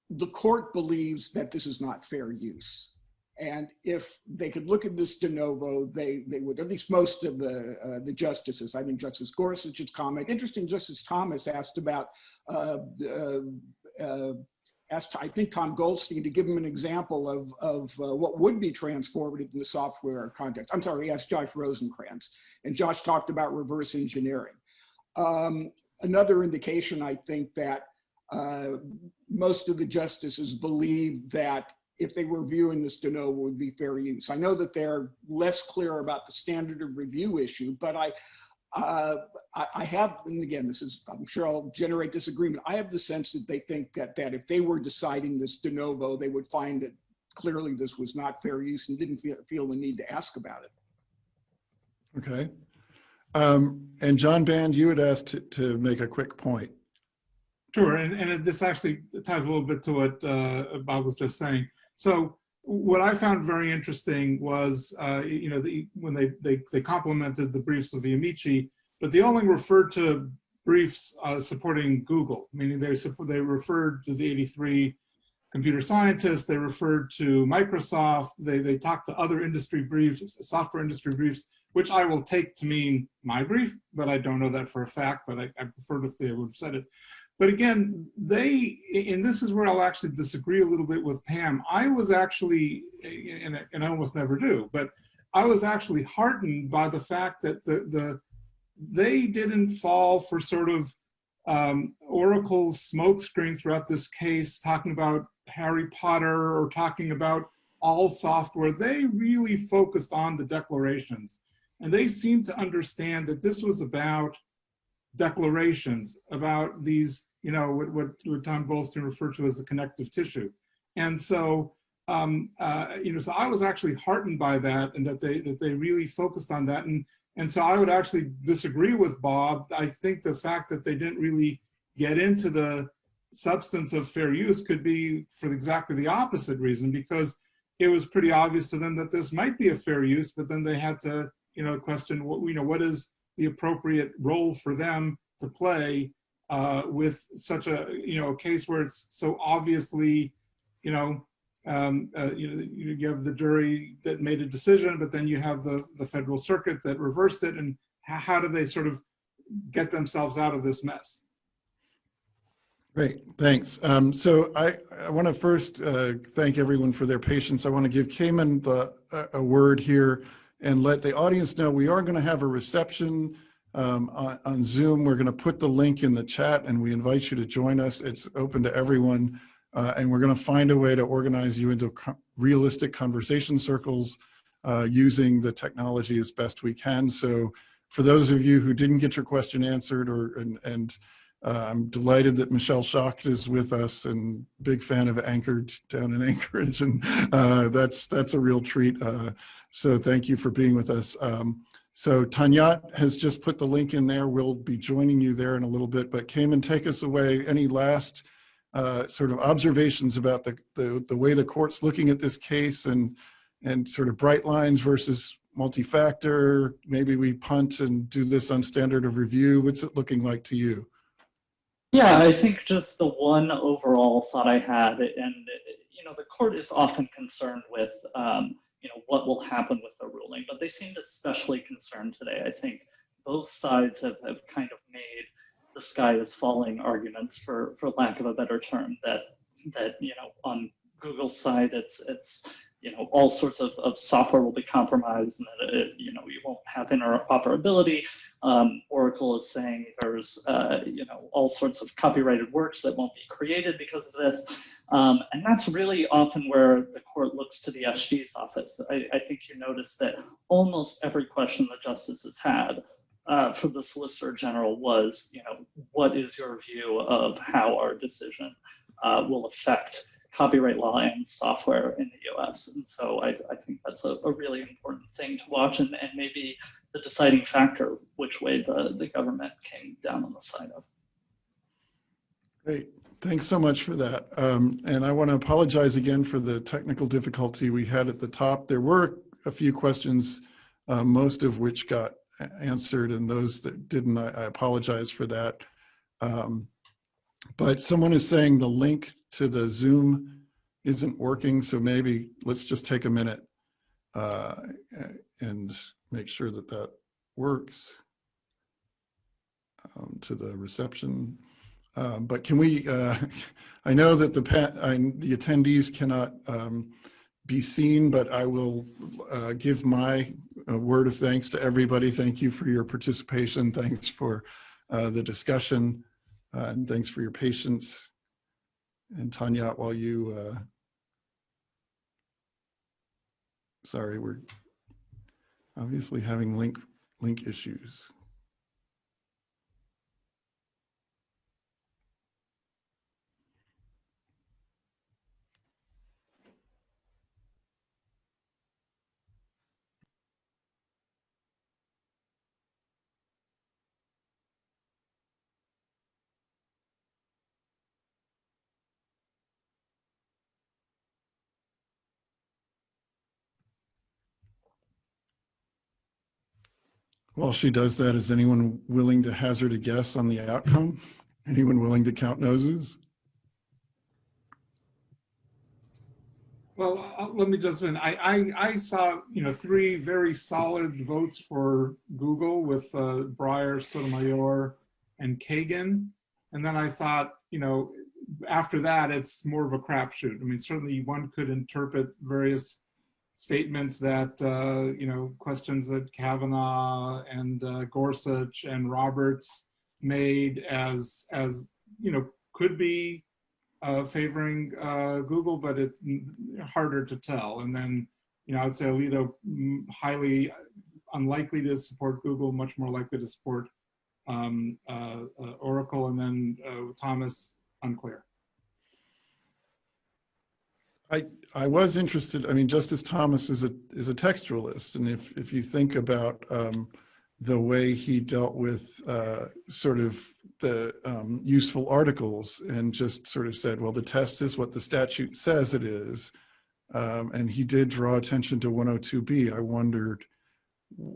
the court believes that this is not fair use. And if they could look at this de novo, they, they would, at least most of the, uh, the justices, I think Justice Gorsuch's comment, interesting, Justice Thomas asked about, uh, uh, uh, asked, I think, Tom Goldstein to give him an example of, of uh, what would be transformative in the software context. I'm sorry, he asked Josh Rosenkranz, and Josh talked about reverse engineering. Um, another indication, I think, that uh, most of the justices believe that if they were viewing this de novo would be fair use. I know that they're less clear about the standard of review issue, but I, uh, I, I, have, and again, this is, I'm sure I'll generate disagreement. I have the sense that they think that, that if they were deciding this de novo, they would find that clearly this was not fair use and didn't feel, feel the need to ask about it. Okay. Um, and John Band, you had asked to, to make a quick point. Sure, and, and this actually ties a little bit to what uh, Bob was just saying. So what I found very interesting was, uh, you know, the, when they, they, they complimented the briefs of the Amici, but they only referred to briefs uh, supporting Google, meaning they, they referred to the 83 computer scientists, they referred to Microsoft, they, they talked to other industry briefs, software industry briefs, which I will take to mean my brief, but I don't know that for a fact, but I, I preferred if they would have said it. But again, they, and this is where I'll actually disagree a little bit with Pam. I was actually, and, I almost never do, but I was actually heartened by the fact that the, the they didn't fall for sort of um, Oracle's smokescreen throughout this case, talking about Harry Potter or talking about all software. They really focused on the declarations. And they seemed to understand that this was about declarations, about these you know, what, what, what Tom Goldstein referred to as the connective tissue. And so, um, uh, you know, so I was actually heartened by that and that they, that they really focused on that. And, and so I would actually disagree with Bob. I think the fact that they didn't really get into the substance of fair use could be for exactly the opposite reason, because it was pretty obvious to them that this might be a fair use, but then they had to you know, question, what, you know, what is the appropriate role for them to play uh, with such a, you know, a case where it's so obviously, you know, um, uh, you know, you have the jury that made a decision, but then you have the, the federal circuit that reversed it. And how, how do they sort of get themselves out of this mess? Great, thanks. Um, so I, I want to first uh, thank everyone for their patience. I want to give Cayman the, a, a word here and let the audience know we are going to have a reception um, on, on Zoom. We're going to put the link in the chat and we invite you to join us. It's open to everyone. Uh, and we're going to find a way to organize you into co realistic conversation circles uh, using the technology as best we can. So for those of you who didn't get your question answered or and, and uh, I'm delighted that Michelle Schacht is with us and big fan of Anchorage down in Anchorage and uh, that's that's a real treat. Uh, so thank you for being with us. Um, so Tanyat has just put the link in there. We'll be joining you there in a little bit, but Cayman, take us away. Any last uh, sort of observations about the, the, the way the court's looking at this case and, and sort of bright lines versus multi-factor, maybe we punt and do this on standard of review. What's it looking like to you? Yeah, I think just the one overall thought I had, and you know, the court is often concerned with, um, you know, what will happen with the ruling, but they seemed especially concerned today. I think both sides have, have kind of made the sky is falling arguments, for for lack of a better term, that that you know, on Google's side, it's it's you know, all sorts of, of software will be compromised and that it, you know, you won't have interoperability. Um, Oracle is saying there's, uh, you know, all sorts of copyrighted works that won't be created because of this. Um, and that's really often where the court looks to the SG's office. I, I think you notice that almost every question the justices had uh, for the Solicitor General was, you know, what is your view of how our decision uh, will affect copyright law and software in the US. And so I, I think that's a, a, really important thing to watch and, and maybe the deciding factor which way the, the government came down on the side of. Great. Thanks so much for that. Um, and I want to apologize again for the technical difficulty we had at the top. There were a few questions, uh, most of which got answered, and those that didn't, I, I apologize for that. Um, but someone is saying the link to the Zoom isn't working, so maybe let's just take a minute uh, and make sure that that works um, to the reception. Um, but can we, uh, I know that the, I, the attendees cannot um, be seen, but I will uh, give my uh, word of thanks to everybody. Thank you for your participation. Thanks for uh, the discussion. Uh, and thanks for your patience. And Tanya, while you, uh, sorry, we're obviously having link link issues. While she does that, is anyone willing to hazard a guess on the outcome? Anyone willing to count noses? Well, uh, let me just, I, I, I saw, you know, three very solid votes for Google with uh, Breyer, Sotomayor, and Kagan. And then I thought, you know, after that, it's more of a crapshoot. I mean, certainly one could interpret various statements that, uh, you know, questions that Kavanaugh and uh, Gorsuch and Roberts made as, as you know, could be uh, favoring uh, Google, but it's harder to tell. And then, you know, I would say Alito mm, highly unlikely to support Google, much more likely to support um, uh, uh, Oracle, and then Thomas unclear. I, I was interested, I mean, Justice Thomas is a, is a textualist. And if, if you think about um, the way he dealt with uh, sort of the um, useful articles and just sort of said, well, the test is what the statute says it is. Um, and he did draw attention to 102B. I wondered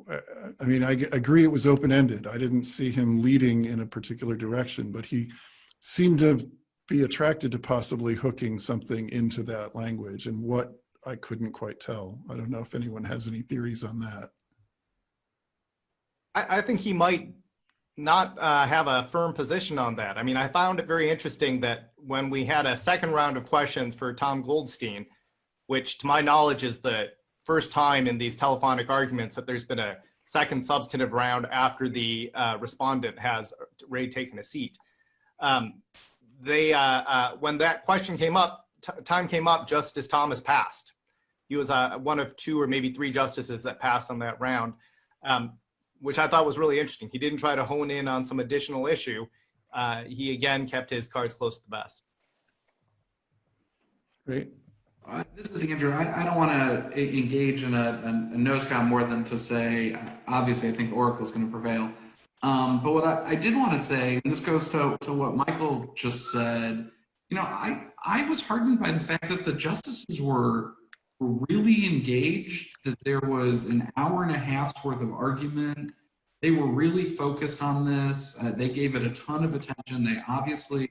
uh, I mean, I agree it was open-ended. I didn't see him leading in a particular direction, but he seemed to be attracted to possibly hooking something into that language and what I couldn't quite tell. I don't know if anyone has any theories on that. I, I think he might not uh, have a firm position on that. I mean, I found it very interesting that when we had a second round of questions for Tom Goldstein, which to my knowledge is the first time in these telephonic arguments that there's been a second substantive round after the uh, respondent has already taken a seat. Um, they, uh, uh, when that question came up, time came up just as Thomas passed. He was uh, one of two or maybe three justices that passed on that round. Um, which I thought was really interesting. He didn't try to hone in on some additional issue. Uh, he again kept his cards close to the vest. Great. Uh, this is Andrew. I, I don't want to engage in a, a, a nose count more than to say, obviously, I think Oracle is going to prevail. Um, but what I, I did want to say, and this goes to, to what Michael just said, you know, I, I was heartened by the fact that the justices were were really engaged, that there was an hour and a half's worth of argument. They were really focused on this. Uh, they gave it a ton of attention. They obviously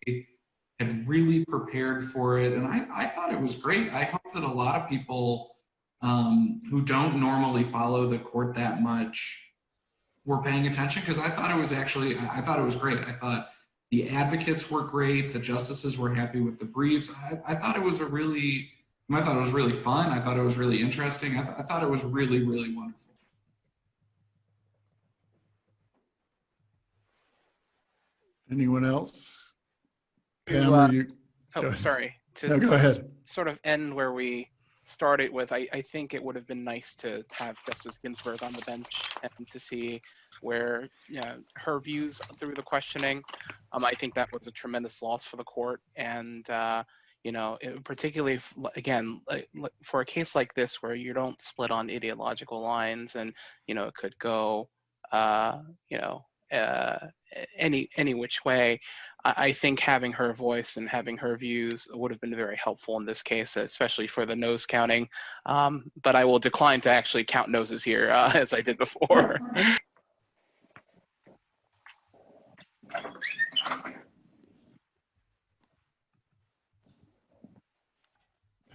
had really prepared for it. And I, I thought it was great. I hope that a lot of people um, who don't normally follow the court that much were paying attention because I thought it was actually, I thought it was great. I thought the advocates were great. The justices were happy with the briefs. I, I thought it was a really, I thought it was really fun. I thought it was really interesting. I, th I thought it was really, really wonderful. Anyone else? To, Pam, uh, you? Oh, sorry. To No, go ahead. sort of end where we started with, I, I think it would have been nice to have Justice Ginsburg on the bench and to see where you know, her views through the questioning. Um, I think that was a tremendous loss for the court, and uh, you know, it- particularly if, again like, for a case like this where you don't split on ideological lines, and you know, it could go, uh, you know, uh, any any which way. I I think having her voice and having her views would have been very helpful in this case, especially for the nose counting. Um, but I will decline to actually count noses here uh, as I did before.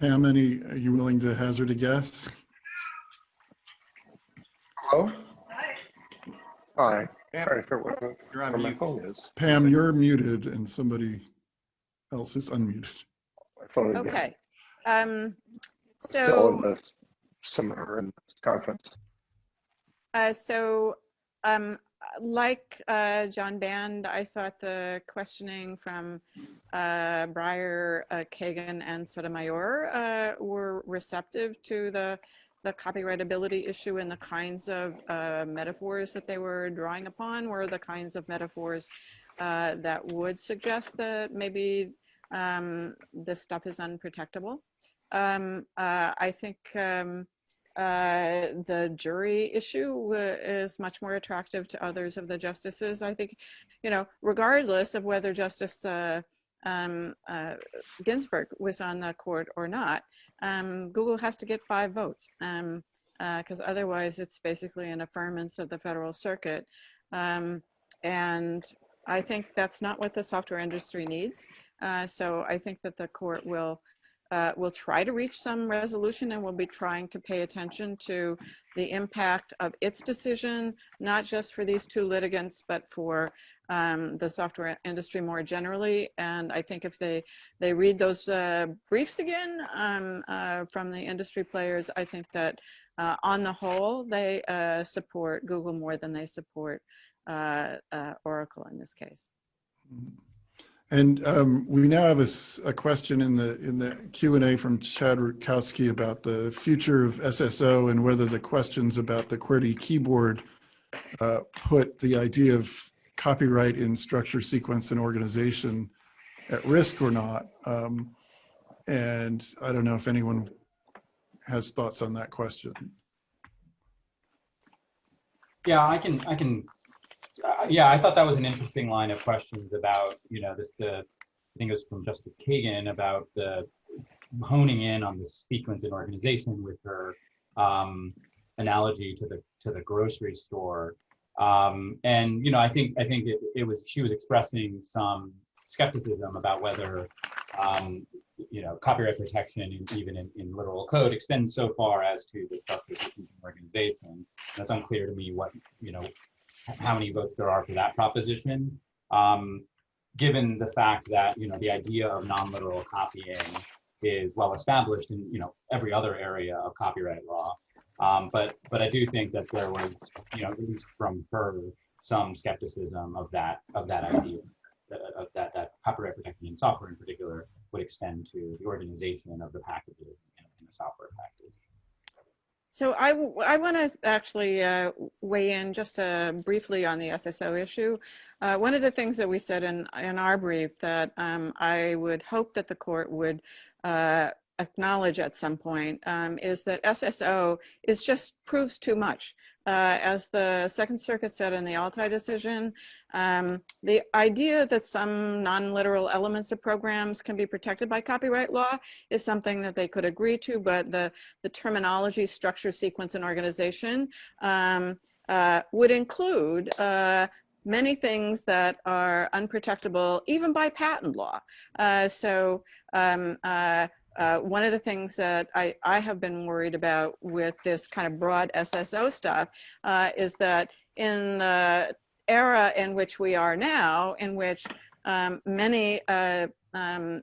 Pam, any, are you willing to hazard a guess? Hello? Hi. Pam, Sorry for what, You're on where my mute. phone is. Pam, you're muted and somebody else is unmuted. My phone is Okay. Um, Still in so, the seminar and conference. uh, so, um, like, uh, John Band, I thought the questioning from, uh, Breyer, uh, Kagan and Sotomayor, uh, were receptive to the, the copyrightability issue and the kinds of, uh, metaphors that they were drawing upon were the kinds of metaphors, uh, that would suggest that maybe, um, this stuff is unprotectable. Um, uh, I think, um, uh, the jury issue is much more attractive to others of the justices. I think, you know, regardless of whether Justice uh, um, uh, Ginsburg was on the court or not, um, Google has to get five votes because otherwise it's basically an affirmance of the federal circuit. Um, and I think that's not what the software industry needs. Uh, so I think that the court will uh, will try to reach some resolution and will be trying to pay attention to the impact of its decision, not just for these two litigants, but for um, the software industry more generally. And I think if they, they read those uh, briefs again um, uh, from the industry players, I think that uh, on the whole, they uh, support Google more than they support uh, uh, Oracle in this case. And um, we now have a question in the in the Q and A from Chad Rutkowski about the future of SSO and whether the questions about the QWERTY keyboard put the idea of copyright in structure, sequence, and organization at risk or not. Um, and I don't know if anyone has thoughts on that question. Yeah, I can, I can, uh, yeah, I thought that was an interesting line of questions about, you know, this, the, I think it was from Justice Kagan about the honing in on the sequence and organization with her, um, analogy to the to the grocery store. Um, and you know, I think I think it, it was she was expressing some skepticism about whether um, you know copyright protection, in, even in, in literal code, extends so far as to the that's in an organization. And it's unclear to me what you know how many votes there are for that proposition. Um, given the fact that you know the idea of non-literal copying is well established in you know every other area of copyright law. Um, but but I do think that there was you know at least from her some skepticism of that of that idea of that that copyright protection in software in particular would extend to the organization of the packages in, in the software package. So I, I want to actually uh, weigh in just uh, briefly on the SSO issue. Uh, one of the things that we said in, in our brief that um, I would hope that the court would uh, acknowledge at some point um, is that SSO is just proves too much. Uh, as the Second Circuit said in the Altai decision, um, the idea that some non-literal elements of programs can be protected by copyright law is something that they could agree to, but the, the terminology, structure, sequence, and organization um, uh, would include uh, many things that are unprotectable even by patent law. Uh, so um, uh, one of the things that I, I have been worried about with this kind of broad SSO stuff uh, is that in the era in which we are now, in which um, many uh, um,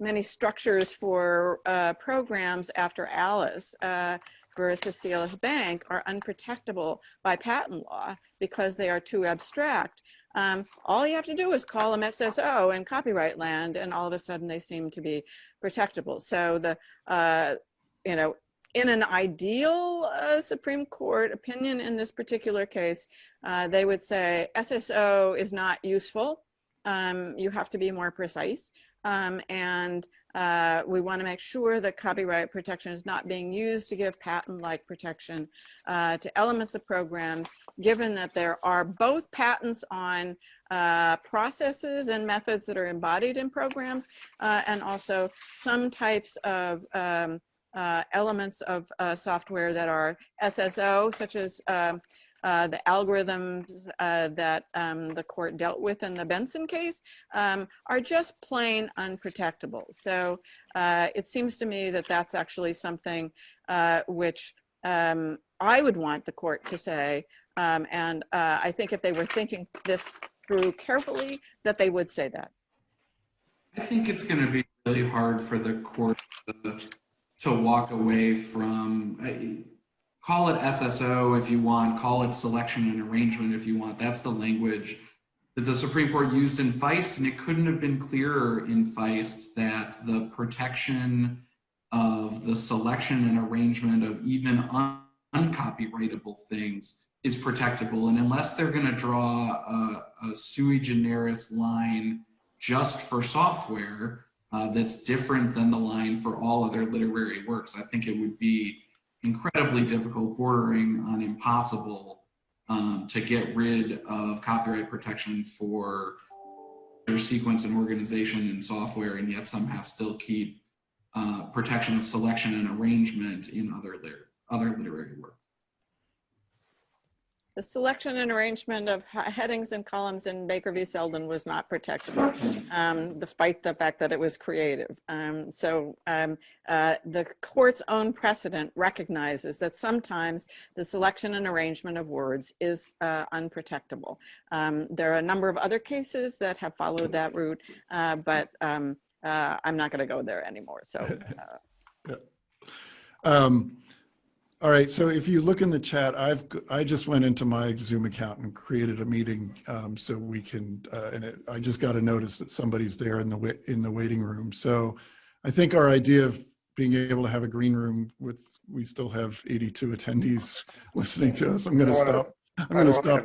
many structures for uh, programs after Alice uh, versus CLS Bank are unprotectable by patent law because they are too abstract. Um, all you have to do is call them SSO in copyright land and all of a sudden they seem to be protectable. So the, uh, you know, in an ideal uh, Supreme Court opinion in this particular case, uh, they would say SSO is not useful. Um, you have to be more precise. Um, and uh, we want to make sure that copyright protection is not being used to give patent-like protection uh, to elements of programs, given that there are both patents on uh, processes and methods that are embodied in programs, uh, and also some types of um, uh, elements of uh, software that are SSO, such as um, uh, the algorithms uh, that um, the court dealt with in the Benson case um, are just plain unprotectable. So uh, it seems to me that that's actually something uh, which um, I would want the court to say. Um, and uh, I think if they were thinking this through carefully, that they would say that. I think it's going to be really hard for the court to, to walk away from call it SSO if you want, call it selection and arrangement if you want. That's the language that the Supreme Court used in Feist, and it couldn't have been clearer in Feist that the protection of the selection and arrangement of even un uncopyrightable things is protectable. And unless they're going to draw a, a, sui generis line just for software uh, that's different than the line for all other literary works, I think it would be incredibly difficult, bordering on impossible um, to get rid of copyright protection for their sequence and organization and software and yet somehow still keep uh, protection of selection and arrangement in other, other literary work. The selection and arrangement of headings and columns in Baker v. Selden was not protectable, um, despite the fact that it was creative. Um, so um, uh, the court's own precedent recognizes that sometimes the selection and arrangement of words is uh, unprotectable. Um, there are a number of other cases that have followed that route, uh, but um, uh, I'm not going to go there anymore. So. Uh, yeah. All right, so if you look in the chat, I've I just went into my Zoom account and created a meeting um, so we can, uh, and it, I just got a notice that somebody's there in the in the waiting room. So I think our idea of being able to have a green room with, we still have 82 attendees listening to us. I'm going to stop. I'm going to stop